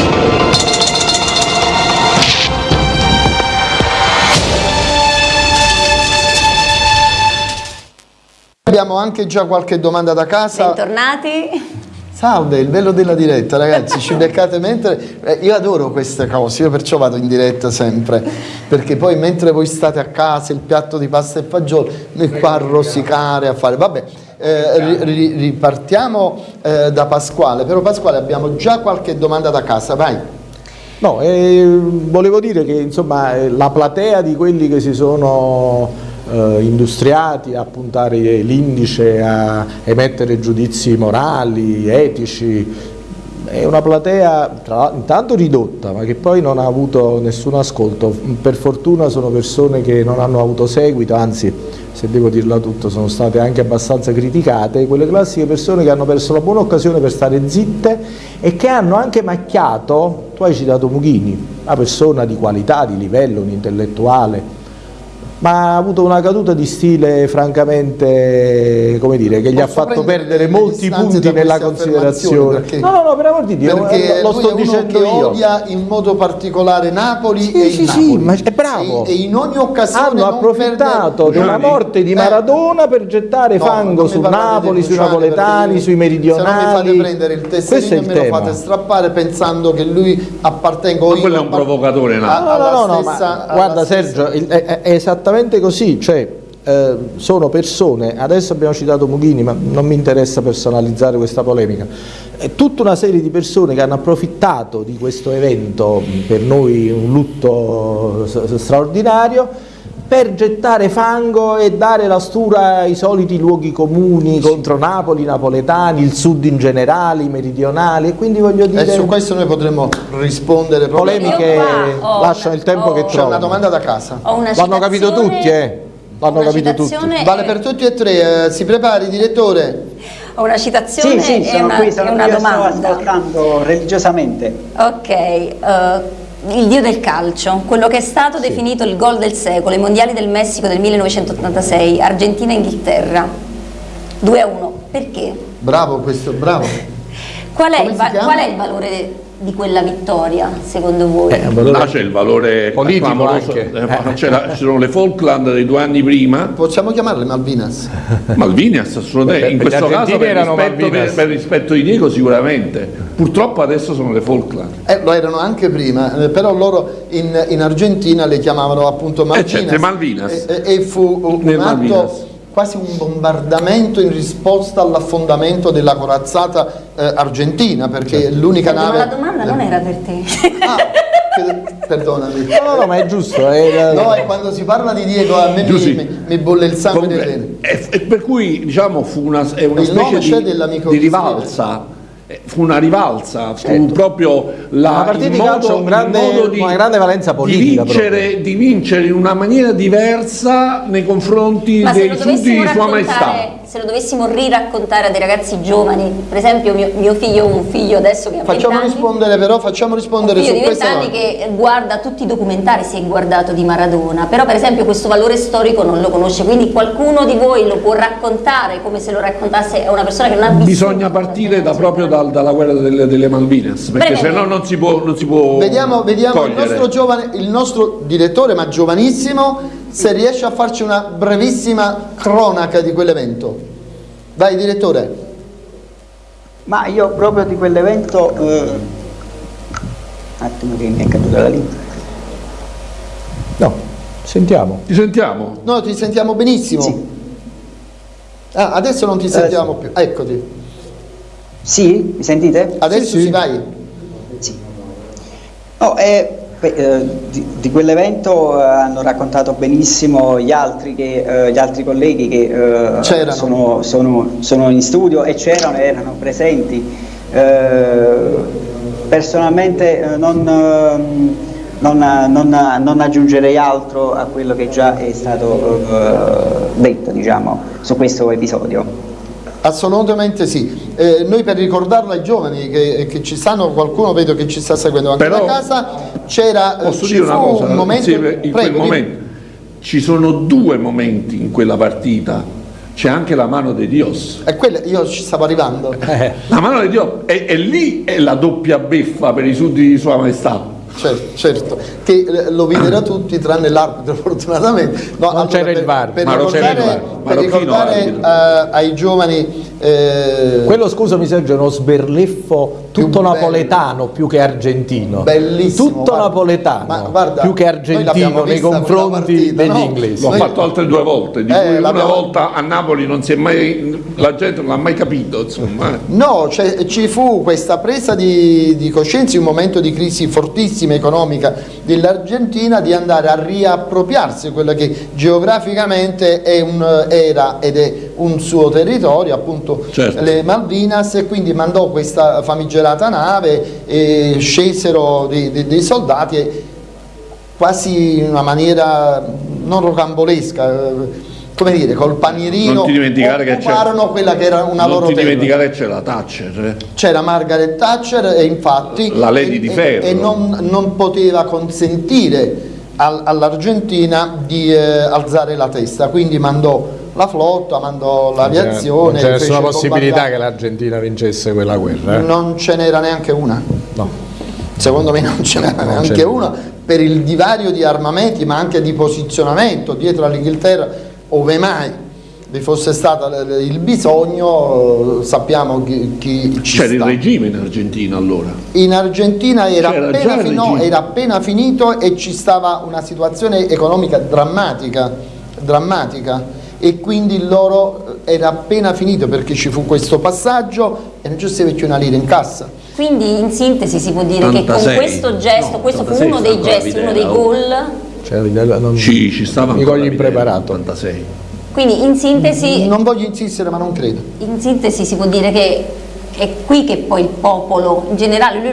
Abbiamo anche già qualche domanda da casa. Bentornati. Salve, il bello della diretta ragazzi, ci beccate mentre... eh, io adoro queste cose, io perciò vado in diretta sempre, perché poi mentre voi state a casa, il piatto di pasta e fagioli, noi qua a rosicare, a fare... Vabbè, eh, ri- ri- ripartiamo eh, da Pasquale, però Pasquale abbiamo già qualche domanda da casa, vai. No, eh, volevo dire che insomma eh, la platea di quelli che si sono eh, industriati a puntare l'indice, a emettere giudizi morali, etici, è una platea tra- intanto ridotta ma che poi non ha avuto nessun ascolto, per fortuna sono persone che non hanno avuto seguito, anzi se devo dirla tutto sono state anche abbastanza criticate, quelle classiche persone che hanno perso la buona occasione per stare zitte e che hanno anche macchiato, tu hai citato Mughini, una persona di qualità, di livello, un intellettuale, ma ha avuto una caduta di stile francamente, come dire, che gli ha Posso fatto prendere perdere molti punti nella considerazione. perché- No, no, no, per amor di Dio, Perché lo lui sto dicendo che io. odia in modo particolare Napoli Sì, e il sì, sì, Napoli. ma è bravo. E, e in ogni occasione hanno approfittato perde- della morte di Eh. Maradona per gettare No, fango su Napoli, sui napoletani, sui Se non mi meridionali. fate prendere il Questo è tesserino e il me lo tema. fate strappare pensando che lui appartengo Ma quello è un provocatore, no? a- No, no, no, ma guarda stessa- Sergio, è, è- è esattamente così, cioè eh, sono persone, adesso abbiamo citato Mughini, ma non mi interessa personalizzare questa polemica, è tutta una serie di persone che hanno approfittato di questo evento, per noi un lutto straordinario, per gettare fango e dare la stura ai soliti luoghi comuni contro Napoli, i napoletani, il sud in generale, i meridionali, e quindi voglio dire... E su questo noi potremmo rispondere proprio. polemiche lasciano il tempo che ho- C'è trovano. una domanda da casa. L'hanno capito tutti, eh? L'hanno una capito tutti. citazione Vale per tutti e tre, eh, si prepari direttore? Ho una citazione Sì, sì, e sono una, qui, una qui, io sto domanda. ascoltando religiosamente. Ok, eh, il dio del calcio, quello che è stato sì. definito il gol del secolo, i mondiali del Messico del 1986, Argentina-Inghilterra, 2 a 1, perché? Bravo questo, bravo. qual, è il, qual è il valore di quella vittoria, secondo voi? Eh, Là c'è il valore politico anche. Eh, eh. ci sono le Falkland dei due anni prima. Possiamo chiamarle Malvinas? Malvinas, assolutamente. In questo caso per rispetto, per, per rispetto, di Diego sicuramente. Purtroppo adesso sono le Falkland. Eh, lo erano anche prima, eh, però loro in, in Argentina le chiamavano appunto Malvinas. Eh, certo, Malvinas. E, e fu un atto Malvinas quasi un bombardamento in risposta all'affondamento della corazzata eh, argentina perché certo. l'unica nave... Ma la domanda non era per te. Ah, perdonami. No, no, ma è giusto. È... No, e quando si parla di Diego a me mi, mi, mi, bolle il sangue delle vene. E, per cui diciamo fu una, è una specie di, di rivalsa eh, fu una rivalsa, fu certo. proprio la, una partita di calcio un grande, modo di, una grande valenza politica di vincere, di vincere, in una maniera diversa nei confronti Ma dei sudditi di Sua Maestà se lo dovessimo riraccontare a dei ragazzi giovani, per esempio mio, mio figlio, un figlio adesso che ha facciamo anni, rispondere però, facciamo rispondere un figlio su di 20 anni che guarda tutti i documentari, si è guardato di Maradona, però per esempio questo valore storico non lo conosce, quindi qualcuno di voi lo può raccontare come se lo raccontasse a una persona che non ha visto. Bisogna partire da, proprio dal, dalla guerra delle, delle Malvinas, perché se no non si può, non si può Vediamo, vediamo il nostro, giovane, il nostro direttore, ma giovanissimo, se riesce a farci una brevissima cronaca di quell'evento. Vai direttore. Ma io proprio di quell'evento, eh, un attimo che mi è caduta la lingua. No, sentiamo. Ti sentiamo? No, ti sentiamo benissimo. Sì. Ah, adesso non ti sentiamo più, eccoti. Sì, mi sentite? Adesso sì, sì. si vai. Sì. No, eh, Beh, eh, di, di quell'evento eh, hanno raccontato benissimo gli altri, che, eh, gli altri colleghi che sono, sono, sono, in studio e c'erano e erano presenti. Personalmente non, non, non, non, aggiungerei altro a quello che già è stato detto diciamo, su questo episodio. Assolutamente sì. Eh, noi per ricordarlo ai giovani che, che, ci stanno, qualcuno vedo che ci sta seguendo anche Però, da casa, c'era cosa, un momento, sì, in prego, momento, ci sono due momenti in quella partita c'è anche la mano di Dios. E quella, io ci stavo arrivando. Eh, la mano di Dio, e, e, lì è la doppia beffa per i sudditi di Sua Maestà. Certo, certo, che eh, lo videro tutti tranne l'arbitro fortunatamente. No, non allora, c'era il VAR. Per, per ricordare, per ricordare uh, ai giovani eh, Quello scusami Sergio è uno sberleffo tutto più napoletano più che argentino. Bellissimo. Tutto guarda, napoletano guarda, più che argentino nei confronti partita, degli no? inglesi. L'ho fatto altre due volte, di eh, una volta a Napoli non si è mai, la gente non l'ha mai capito. Insomma. No, cioè, ci fu questa presa di, di coscienza in un momento di crisi fortissima economica dell'Argentina di andare a riappropriarsi quello che geograficamente un, era ed è un suo territorio, appunto appunto certo. le Malvinas e quindi mandò questa famigerata nave e scesero dei, dei, dei soldati e quasi in una maniera non rocambolesca eh, come dire, col panierino non ti dimenticare che quella che era una non loro Non ti dimenticare che c'era Thatcher. Eh. C'era Margaret Thatcher e infatti la Lady e, di Ferro. E, non, non poteva consentire all'Argentina di eh, alzare la testa, quindi mandò la flotta, mandò l'aviazione. Non c'è nessuna possibilità che l'Argentina vincesse quella guerra? Eh? Non ce n'era neanche una. No. Secondo me non ce n'era neanche una per il divario di armamenti ma anche di posizionamento dietro all'Inghilterra, ove mai vi fosse stato il bisogno, sappiamo chi, chi ci C'era il regime in Argentina allora? In Argentina era appena, fino, era appena finito e ci stava una situazione economica drammatica, drammatica e quindi loro eh, era appena finito perché ci fu questo passaggio e non ci stava più una lira in cassa. Quindi in sintesi si può dire 86. che con questo gesto, no, questo fu uno dei gesti, uno dei gol. Cioè, non, ci, ci stava mi cogli impreparato. 86. Quindi in sintesi... Non voglio insistere ma non credo. In sintesi si può dire che è qui che poi il popolo, in generale, lui,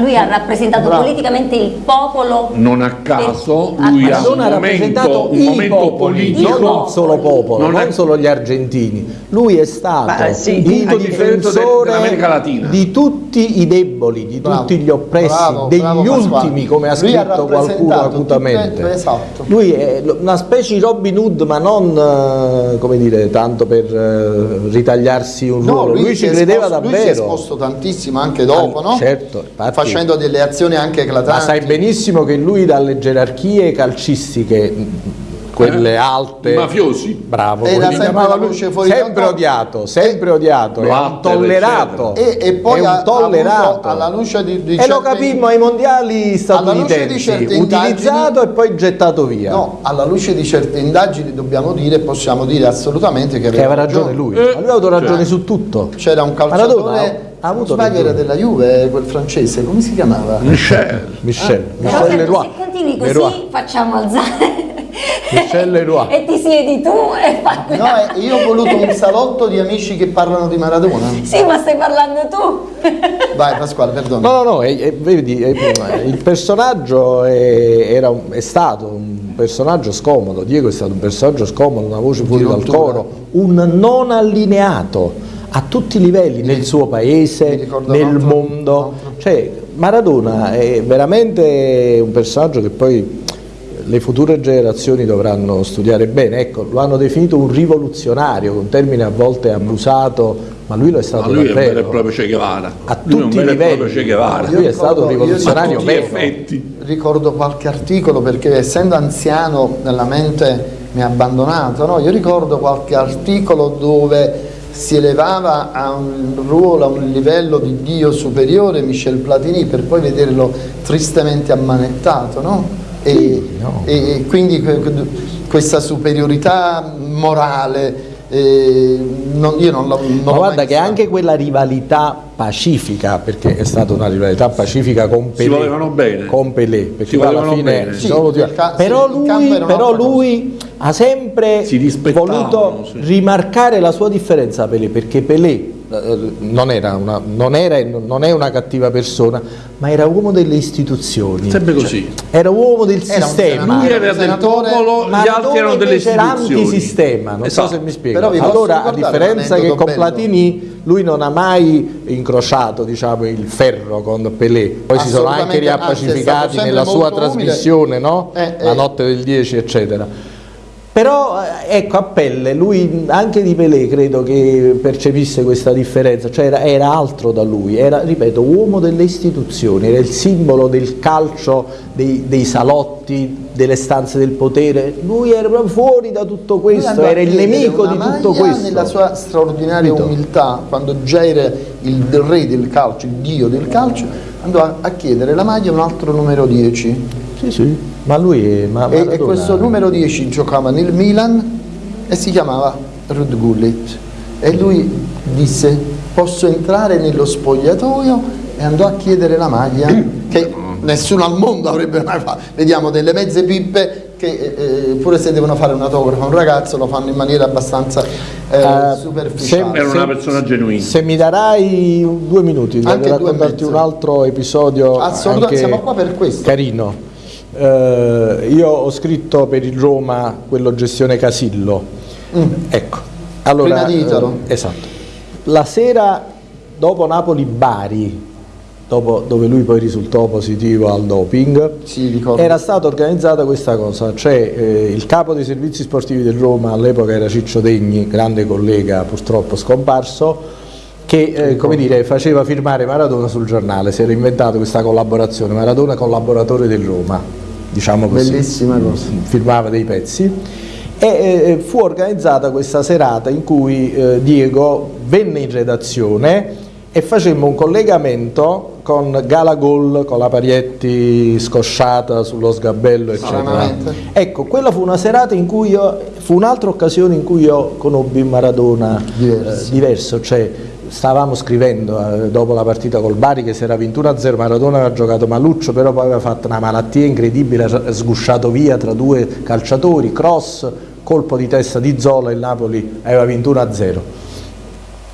lui ha rappresentato Bravo. politicamente il popolo. Non a caso, per, lui ha un momento, un momento popoli, politico. Non solo popolo, non, non solo gli argentini. Lui è stato Ma, sì, il difensore dell'America Latina. di tutti tutti i deboli, di Bravo, tutti gli oppressi, bravo, degli bravo ultimi, come ha Lui scritto qualcuno acutamente. tutte- esatto. Lui è una specie di Robin Hood, ma non eh, come dire, tanto per eh, ritagliarsi un ruolo. lui, si ci credeva esposto- Lui si è davvero. esposto tantissimo anche dopo, Ah, no? certo, infatti. Facendo delle azioni anche eclatanti. Ma sai benissimo che lui dalle gerarchie calcistiche, quelle Eh? alte, I mafiosi. bravo, Era sempre la luce fuori sempre odiato, sempre odiato, è un tollerato, E, e poi è un tollerato. alla luce di, di e lo capimmo ai mondiali statunitensi, utilizzato e poi gettato via. No, alla luce di certe indagini dobbiamo dire, possiamo dire assolutamente che che aveva ragione lui, Eh, ma lui ha avuto ragione cioè, su tutto. C'era un Maradona calciatore, ha avuto era ragione. della Juve, quel francese, come si chiamava? Michel. Michel, Però Michel se, Leroy. se continui così Leroy. facciamo alzare Michel Leroy. e ti siedi tu e fai No, io ho voluto un salotto di amici che parlano di Maradona. Sì, ma stai parlando tu. Vai Pasquale, perdono. No, no, no, e- e vedi, e- il personaggio è, era un- è stato un personaggio scomodo, Diego è stato un personaggio scomodo, una voce fuori dal coro, un non allineato a tutti i livelli, nel suo paese, nel altro- mondo. Cioè, Maradona è veramente un personaggio che poi le future generazioni dovranno studiare bene. Ecco, lo hanno definito un rivoluzionario, un termine a volte abusato, ma lui lo è Ma stato lui è un vero e davvero. proprio Che Guevara. A Lui è un tutti i vero livelli. Lui è stato un ricordo- io rivoluzionario vero. effetti. ricordo qualche articolo perché essendo anziano nella mente mi ha abbandonato, no? io ricordo qualche articolo dove si elevava a un ruolo, a un livello di Dio superiore Michel Platini per poi vederlo tristemente ammanettato, no? E, no. e- quindi que- que- questa superiorità morale eh, non- io non, la- non Ma guarda che anche quella rivalità pacifica, perché è stata una rivalità pacifica con Si Pelé, volevano bene. con Pelé, perché Si alla fine si Sì, però lui, però lui ha sempre Si voluto sì. rimarcare la sua differenza a Pelé, perché Pelé non era, una, non era e non è una cattiva persona, ma era uomo delle istituzioni, Sempre così. era uomo del Era sistema. Lui era del popolo, gli altri erano delle invece era istituzioni. antisistema, non Esatto. so se mi spiego. Allora, a differenza che con bello. Platini, lui non ha mai incrociato diciamo, il ferro con Pelé, poi si sono anche riappacificati nella sua umile. trasmissione, no? Eh, La eh. notte del 10, eccetera. Però eh, ecco a pelle, lui anche di Pelé credo che percepisse questa differenza, cioè era, era altro da lui, era, ripeto, uomo delle istituzioni, era il simbolo del calcio, dei, dei salotti, delle stanze del potere, lui era proprio fuori da tutto questo, era il nemico di tutto questo. Nella sua straordinaria Capito? umiltà, quando già era il re del calcio, il dio del calcio, andò a, a chiedere la maglia un altro numero 10. Sì, sì, ma lui è... Ma E, e questo numero 10 giocava nel Milan e si chiamava Rud Gullit. E lui disse: Posso entrare nello spogliatoio? E andò a chiedere la maglia che nessuno al mondo avrebbe mai fatto. Vediamo delle mezze pippe che eh, eh, pure se devono fare un autografo a un ragazzo lo fanno in maniera abbastanza eh, Eh, superficiale. Era una persona genuina. Se mi darai due minuti Anche devo raccontarti un altro episodio Assolutamente, anche siamo qua per questo. carino. Eh, io ho scritto per il Roma quello gestione Casillo. Ecco. Allora, Mm. Prima di Italo. eh, esatto. La sera dopo Napoli-Bari, dopo- dove lui poi risultò positivo al doping, Sì, era stata organizzata questa cosa, cioè eh, il capo dei servizi sportivi del Roma all'epoca era Ciccio Degni, grande collega purtroppo scomparso, che eh, come dire, faceva firmare Maradona sul giornale, si era inventato questa collaborazione, Maradona collaboratore del Roma, diciamo così, Bellissima cosa. firmava dei pezzi e fu organizzata questa serata in cui eh, Diego venne in redazione e facemmo un collegamento con Galagol, con la Parietti scosciata sullo sgabello eccetera. Ecco, quella fu una serata in cui io, fu un'altra occasione in cui io conobbi Maradona Diverso. eh, diverso, cioè stavamo scrivendo eh, dopo la partita col Bari che si era 21-0, Maradona aveva giocato Maluccio, però poi aveva fatto una malattia incredibile, ha sgusciato via tra due calciatori, cross, colpo di testa di Zola, il Napoli aveva 21-0.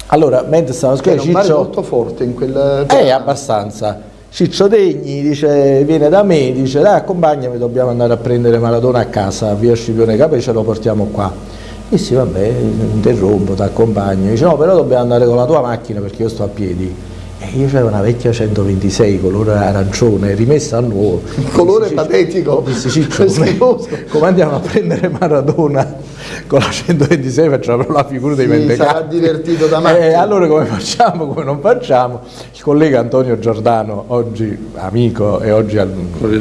Allora, mentre stavamo Era scrivendo, un Ciccio... molto forte in quel Eh, abbastanza. Ciccio Degni dice, viene da me, dice dai accompagnami, dobbiamo andare a prendere Maradona a casa, via Scipione Capè, ce lo portiamo qua. Dissi vabbè, interrompo, ti accompagno. Dice no, però dobbiamo andare con la tua macchina perché io sto a piedi. E io c'avevo una vecchia 126 colore arancione rimessa a nuovo. Colore patetico. Dissi Ciccio, come, come andiamo a prendere Maradona con la 126 facciamo proprio la figura dei sì, mentecati. sarà divertito da me. Eh, allora come facciamo, come non facciamo? Il collega Antonio Giordano, oggi amico e oggi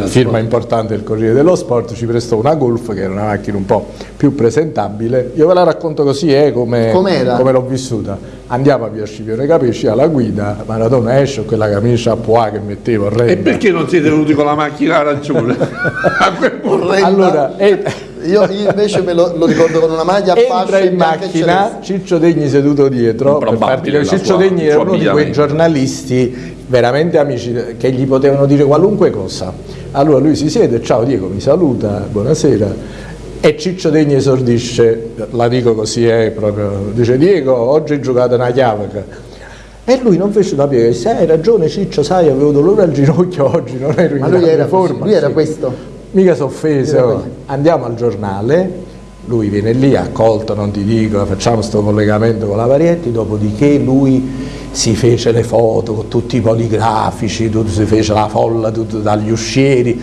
firma importante del Corriere dello Sport, ci prestò una Golf che era una macchina un po' più presentabile. Io ve la racconto così, eh, come, come l'ho vissuta. Andiamo a via Scipione Capisci alla guida, Maradona esce con quella camicia a pois che mettevo orrenda. E perché non siete venuti con la macchina arancione? allora, eh, io, io, invece me lo, lo, ricordo con una maglia a Entra in macchina, Ciccio Degni seduto dietro, per farti Ciccio sua, Degni era uno di quei giornalisti veramente amici che gli potevano dire qualunque cosa. Allora lui si siede, ciao Diego, mi saluta, buonasera. E Ciccio Degni esordisce, la dico così, è proprio, dice Diego, oggi hai giocato una chiave. E lui non fece una piega, disse hai ragione Ciccio, sai avevo dolore al ginocchio oggi, non ero in Ma lui era, forma. Così, lui era questo? Mica s'offese, oh. andiamo al giornale, lui viene lì accolto, non ti dico, facciamo questo collegamento con la Varietti, dopodiché lui si fece le foto con tutti i poligrafici, tutto, si fece la folla tutto, dagli uscieri,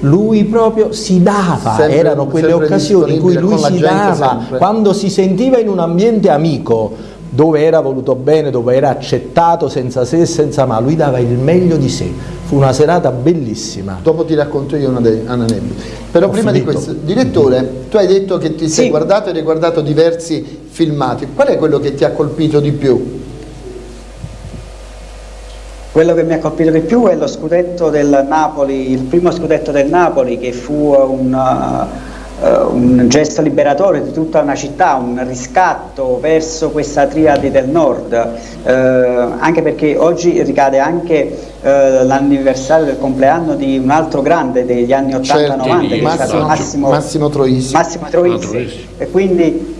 lui proprio si dava, sempre, erano quelle occasioni in cui lui si dava, sempre. quando si sentiva in un ambiente amico, dove era voluto bene, dove era accettato senza se e senza ma, lui dava il meglio di sé. Fu una serata bellissima. Dopo ti racconto io una aneddoto. Però Ho prima finito. di questo, direttore, tu hai detto che ti sei guardato e hai guardato diversi filmati. Qual è quello che ti ha colpito di più? Quello che mi ha colpito di più è lo scudetto del Napoli, il primo scudetto del Napoli che fu un uh, un gesto liberatore di tutta una città, un riscatto verso questa triade del nord, uh, anche perché oggi ricade anche uh, l'anniversario del compleanno di un altro grande degli anni 80-90 certo, che Massimo, è stato Massimo, Massimo Troisi. Massimo Troisi. E quindi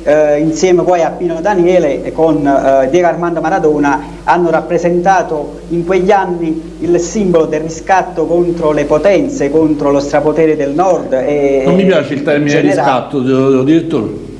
insieme poi a Pino Daniele e con Diego Armando Maradona hanno rappresentato in quegli anni il simbolo del riscatto contro le potenze, contro lo strapotere del nord. E, non mi piace il termine riscatto, direttore.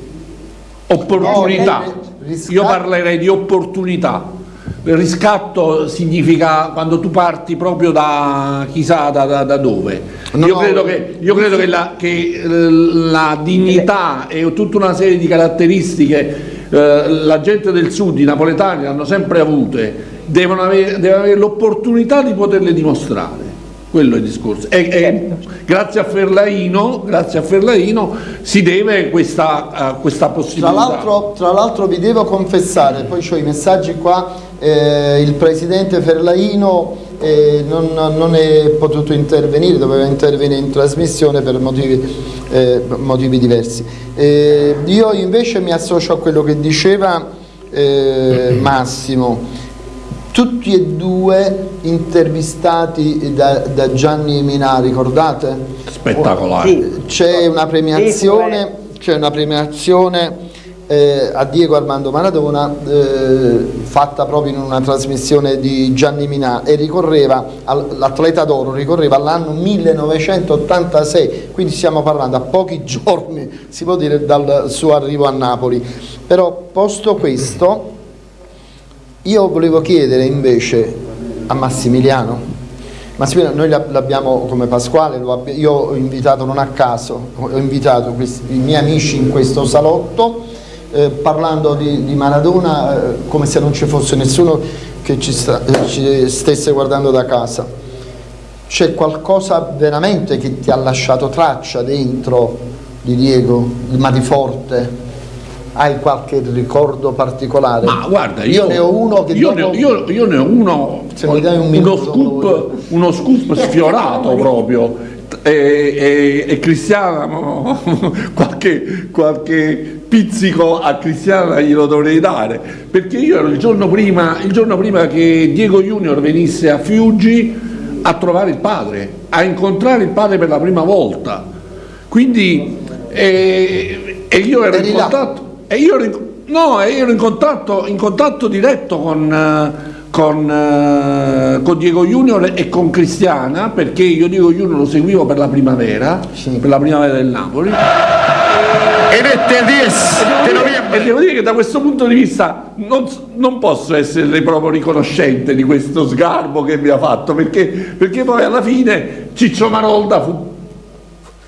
Opportunità. No, Io parlerei di opportunità. Il riscatto significa quando tu parti proprio da chissà da, da, da dove. No, io credo, che, io credo che, la, che la dignità e tutta una serie di caratteristiche eh, la gente del sud, i napoletani, hanno sempre avute, devono avere, avere l'opportunità di poterle dimostrare. Quello è il discorso. E, e grazie, a Ferlaino, grazie a Ferlaino si deve questa, uh, questa possibilità. Tra l'altro vi devo confessare, poi ho i messaggi qua, eh, il presidente Ferlaino eh, non, non, è potuto intervenire, doveva intervenire in trasmissione per motivi, eh, motivi diversi. Eh, io invece mi associo a quello che diceva eh, Massimo, tutti e due intervistati da, da Gianni Minà, ricordate? Spettacolare. C'è una premiazione, c'è una premiazione eh, a Diego Armando Maradona eh, fatta proprio in una trasmissione di Gianni Minà e ricorreva l'atleta d'oro ricorreva all'anno 1986 quindi stiamo parlando a pochi giorni si può dire dal suo arrivo a Napoli. Però posto questo io volevo chiedere invece a Massimiliano. Massimiliano noi l'abbiamo come Pasquale io ho invitato non a caso ho invitato questi, i miei amici in questo salotto eh, parlando di, di Maradona eh, come se non ci fosse nessuno che ci, sta, eh, ci stesse guardando da casa. C'è qualcosa veramente che ti ha lasciato traccia dentro di Diego, ma di forte? Hai qualche ricordo particolare? Ma guarda, io, io ne ho uno che io, dopo... ne, io, io ne ho uno, un uno, scoop, uno scoop sfiorato proprio e, e, e Cristiano qualche, qualche pizzico a Cristiano glielo dovrei dare perché io ero il giorno prima, il giorno prima che Diego Junior venisse a Fiuggi a trovare il padre, a incontrare il padre per la prima volta. Quindi e, e io ero in contatto e io ero in, no, ero in contatto, in contatto diretto con, con, con, Diego Junior e con Cristiana perché io Diego Junior lo seguivo per la primavera, sì. per la primavera del Napoli elette il 10 di novembre. E devo dire che da questo punto di vista non, non posso essere proprio riconoscente di questo sgarbo che mi ha fatto, perché, perché poi alla fine Ciccio Marolda fu,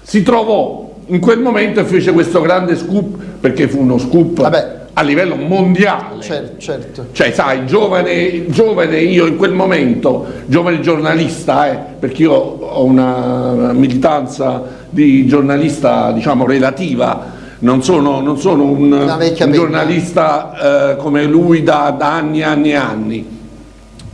si trovò in quel momento e fece questo grande scoop, perché fu uno scoop Vabbè. A livello mondiale. Certo, certo. Cioè, sai, giovane, giovane io in quel momento, giovane giornalista, eh, perché io ho una militanza di giornalista, diciamo, relativa, non sono, non sono un, un, giornalista eh, come lui da, da anni e anni e anni,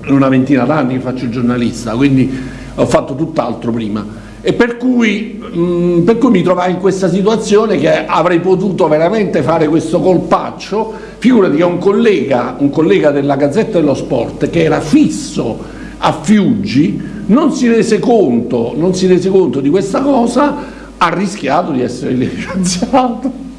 una ventina d'anni che faccio giornalista, quindi ho fatto tutt'altro prima e per cui, mh, mm, per cui, mi trovai in questa situazione che avrei potuto veramente fare questo colpaccio, figurati che un collega, un collega della Gazzetta dello Sport che era fisso a Fiuggi non si rese conto, si rese conto di questa cosa, ha rischiato di essere licenziato.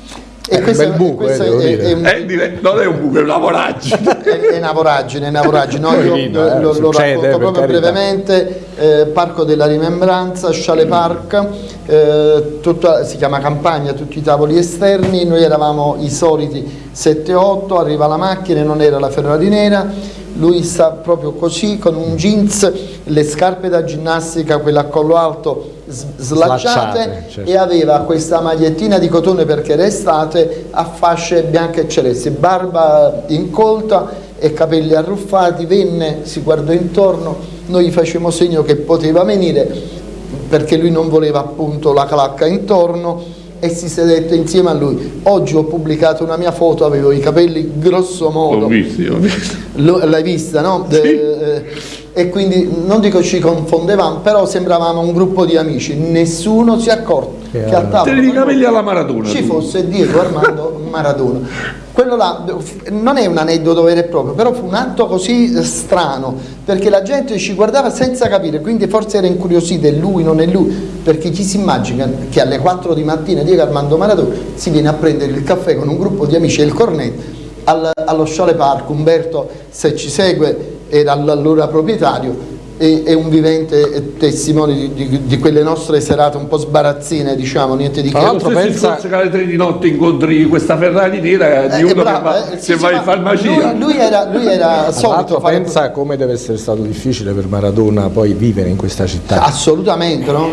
E questo, bel buco, eh, è, è, un... eh, non è un buco, è una voragine. è, una voragine, è una voragine. No, io Carino, lo, lo, lo racconto proprio carità. brevemente. Eh, Parco della Rimembranza, Sciale Park, eh, tutta, si chiama campagna, tutti i tavoli esterni, noi eravamo i soliti 7-8, arriva la macchina, non era la Ferrari nera, lui sta proprio così con un jeans, le scarpe da ginnastica, quella a collo alto slacciate, certo. e aveva questa magliettina di cotone perché era estate a fasce bianche e celesti, barba incolta e capelli arruffati, venne, si guardò intorno, noi gli facevamo segno che poteva venire perché lui non voleva appunto la clacca intorno e si sedette insieme a lui. Oggi ho pubblicato una mia foto, avevo i capelli grosso modo. L'ho visto, l'ho visto. L'hai vista, no? Sì. Eh, e quindi non dico ci confondevamo, però sembravamo un gruppo di amici, nessuno si è accorto che, che a tavola i capelli alla Maradona ci fosse Diego Armando Maradona. Quello là non è un aneddoto vero e proprio, però fu un atto così strano, perché la gente ci guardava senza capire, quindi forse era incuriosita, è lui, non è lui, perché chi si immagina che alle 4 di mattina Diego Armando Maradona si viene a prendere il caffè con un gruppo di amici e il cornetto allo Sciole Park, Umberto se ci segue era l'allora proprietario, è, un vivente testimone di, di, di, quelle nostre serate un po' sbarazzine, diciamo, niente di che. Tra l'altro pensa che alle tre di notte incontri questa Ferrari nera di eh, uno bravo, che, va, eh, sì, va in farmacia. Lui, lui, era, lui era solito fare... pensa come deve essere stato difficile per Maradona poi vivere in questa città. Assolutamente, no?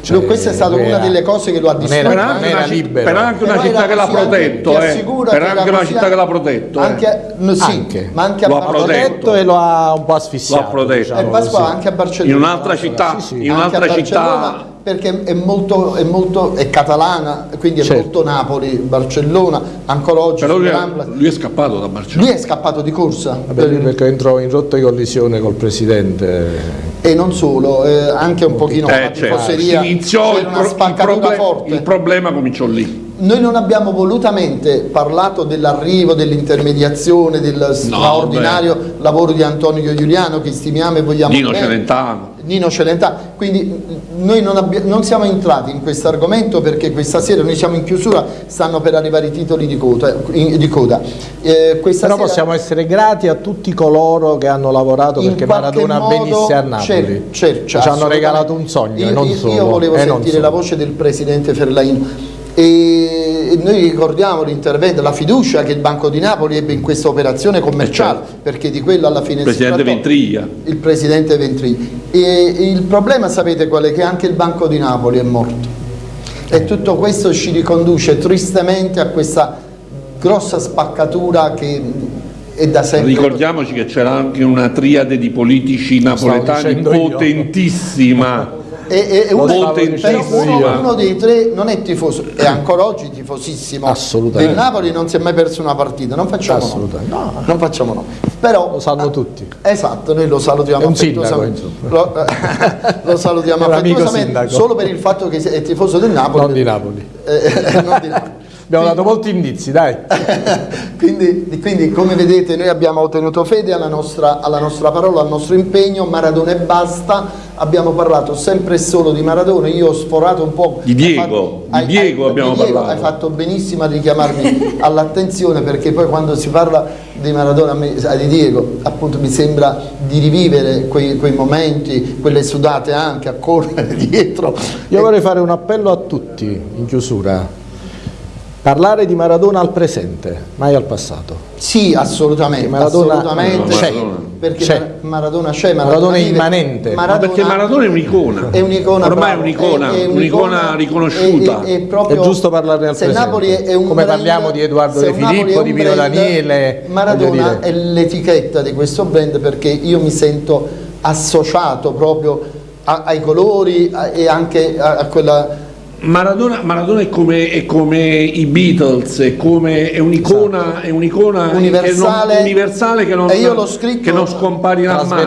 cioè, questa è stata una era, delle cose che lo ha distrutto. Per anche, una, libero. per anche una città che l'ha protetto, eh. per anche una città che l'ha protetto. Anche, sì, ma anche lo ha protetto e lo ha un po' asfissiato. Lo ha protetto. Diciamo anche a Barcellona. In un'altra città, sì, sì. in un'altra città perché è molto, è molto è catalana, quindi è certo. molto Napoli, Barcellona, ancora oggi Però lui, lui, è scappato da Barcellona. Lui è scappato di corsa. Vabbè, per... perché entrò in rotta di collisione col presidente. E non solo, eh, anche un pochino eh, certo. iniziò il, pro il, proble il problema cominciò lì. Noi non abbiamo volutamente parlato dell'arrivo, dell'intermediazione, del straordinario no, lavoro di Antonio Giuliano che stimiamo e vogliamo Nino bene. Celentano. Nino Celentano. Quindi noi non, non siamo entrati in questo argomento perché questa sera noi siamo in chiusura, stanno per arrivare i titoli di coda. Di coda. Eh, Però sera, possiamo essere grati a tutti coloro che hanno lavorato perché Maradona modo, venisse a Napoli. Cer, cer, ci hanno regalato un sogno, io, non solo. Io volevo sentire la voce del presidente Ferlaino e noi ricordiamo l'intervento, la fiducia che il Banco di Napoli ebbe in questa operazione commerciale, certo. perché di quello alla fine il presidente Ventriglia. Il presidente Ventriglia. E il problema sapete qual è? Che anche il Banco di Napoli è morto. E tutto questo ci riconduce tristemente a questa grossa spaccatura che è da sempre. Ricordiamoci che c'era anche una triade di politici napoletani potentissima e, e uno, uno, uno, dei tre non è tifoso, è ancora oggi tifosissimo del Napoli, non si è mai perso una partita, non facciamo Assolutamente. no. no. Non facciamo no. Però, lo sanno tutti. Esatto, noi lo salutiamo è un sindaco, lo, lo, salutiamo affettuosamente solo per il fatto che è tifoso del Napoli. Non di Napoli. Eh, non di Napoli. Abbiamo dato molti indizi, dai. quindi, quindi, come vedete noi abbiamo tenuto fede alla nostra, alla nostra, parola, al nostro impegno, Maradona e basta, abbiamo parlato sempre e solo di Maradona, io ho sforato un po'... Di Diego, fatto, di Diego hai, abbiamo di Diego, parlato. Hai fatto benissimo a richiamarmi all'attenzione perché poi quando si parla di Maradona, di Diego, appunto mi sembra di rivivere quei, quei momenti, quelle sudate anche a correre dietro. Io vorrei fare un appello a tutti in chiusura Parlare di Maradona al presente, mai al passato. Sì, assolutamente. Maradona assolutamente. c'è. Perché C'è. Maradona c'è, Maradona, Maradona è immanente. Ma perché Maradona è un'icona. È un'icona Ormai è un'icona, è- è un'icona riconosciuta. È, è proprio- È giusto parlarne al se presente. Napoli è un Come brand- parliamo di Edoardo De Filippo, di Pino brand, Daniele, Maradona è l'etichetta di questo brand perché io mi sento associato proprio a- ai colori a- e anche a, a quella Maradona, Maradona è, come, è come i Beatles, è, come, è un'icona, è un'icona Universale. che non, universale che non, E io l'ho scritto- che non scomparirà mai.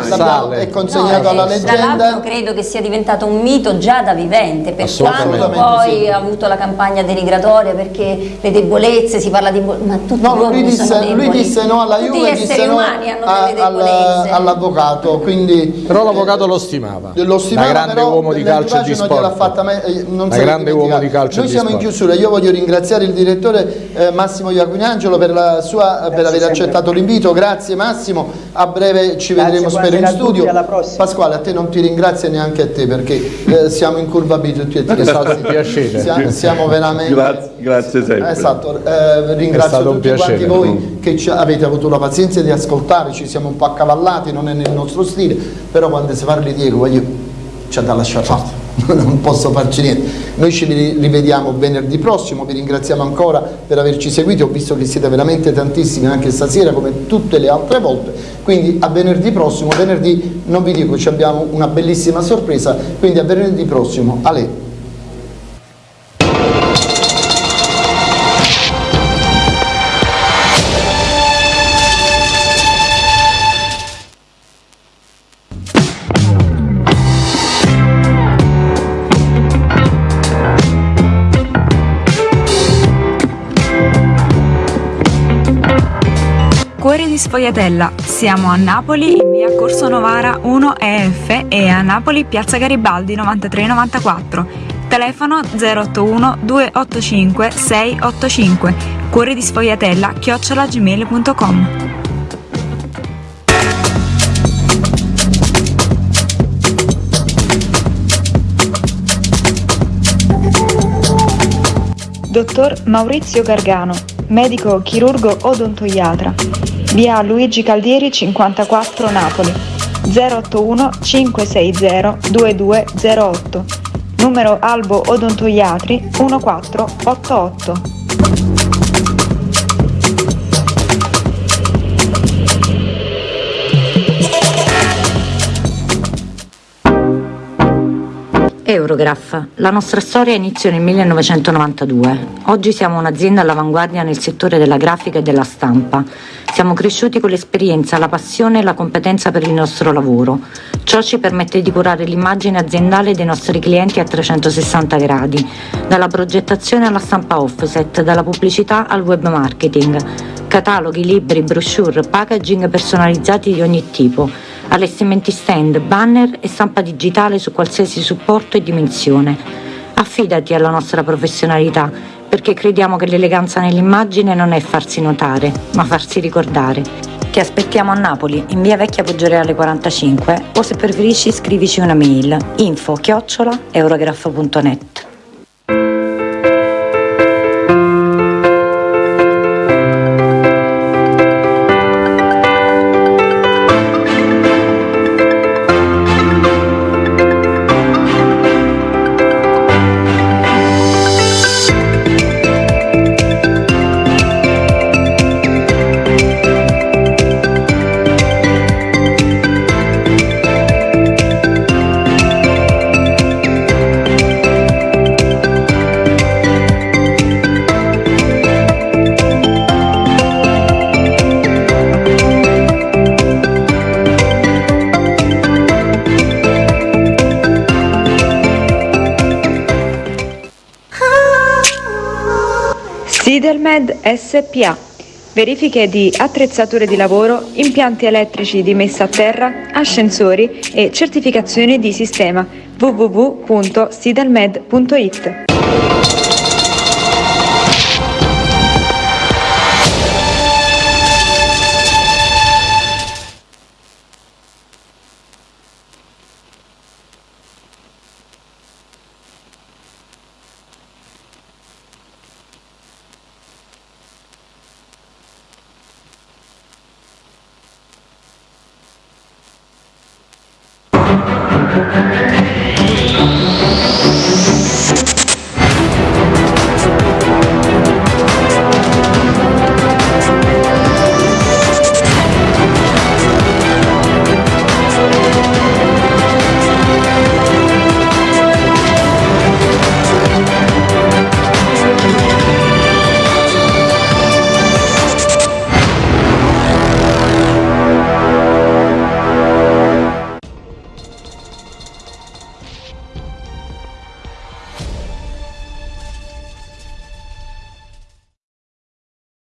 È consegnato No, alla e Tra l'altro leggenda credo che sia diventato un mito già da vivente, per Assolutamente. quando poi Sì. ha avuto la campagna denigratoria perché le debolezze, si parla di... ma tutti No, lui disse, lui disse no alla Tutti Juve, gli disse no all'avvocato, quindi Però l'avvocato lo stimava. Lo stimava, da grande però uomo di calcio e di sport. fatta mai- eh, non grande uomo di calcio Noi di siamo in chiusura, io voglio ringraziare il direttore eh, Massimo Iacugnangelo per, la sua, per aver sempre. accettato l'invito, grazie Massimo, a breve ci Grazie, vedremo spero in tutti, studio. alla prossima. Pasquale a te non ti ringrazio neanche a te perché eh, siamo in curva B tutti e tre, siamo, siamo veramente... Grazie, grazie sempre. Esatto, eh, È ringrazio stato un tutti quanti piacere. voi che ci avete avuto la pazienza di ascoltare, ci siamo un po' accavallati, non è nel nostro stile, però quando si parla di Diego voglio, c'è da lasciare fare, non posso farci niente. Noi ci ri- rivediamo venerdì prossimo, vi ringraziamo ancora per averci seguiti, ho visto che siete veramente tantissimi anche stasera come tutte le altre volte, quindi a venerdì prossimo, venerdì non vi dico, ci abbiamo una bellissima sorpresa, quindi a venerdì prossimo, Ale. Cuori di Sfogliatella. Siamo a Napoli in via Corso Novara 1 EF e a Napoli piazza Garibaldi 9394. Telefono 081 285 685. Cuori di Sfogliatella chiocciolagmail.com. Dottor Maurizio Gargano, medico chirurgo odontoiatra. Via Luigi Caldieri 54 Napoli. 081 560 2208. Numero Albo Odontoiatri 1488. Eurograph. La nostra storia inizia nel 1992. Oggi siamo un'azienda all'avanguardia nel settore della grafica e della stampa. Siamo cresciuti con l'esperienza, la passione e la competenza per il nostro lavoro. Ciò ci permette di curare l'immagine aziendale dei nostri clienti a 360 gradi, dalla progettazione alla stampa offset, dalla pubblicità al web marketing. Cataloghi, libri, brochure, packaging personalizzati di ogni tipo allestimenti stand, banner e stampa digitale su qualsiasi supporto e dimensione. Affidati alla nostra professionalità, perché crediamo che l'eleganza nell'immagine non è farsi notare, ma farsi ricordare. Ti aspettiamo a Napoli, in via Vecchia Poggioreale 45, o se preferisci scrivici una mail info chiocciola eurograph.net. Sidelmed SPA. Verifiche di attrezzature di lavoro, impianti elettrici di messa a terra, ascensori e certificazioni di sistema www.sidelmed.it.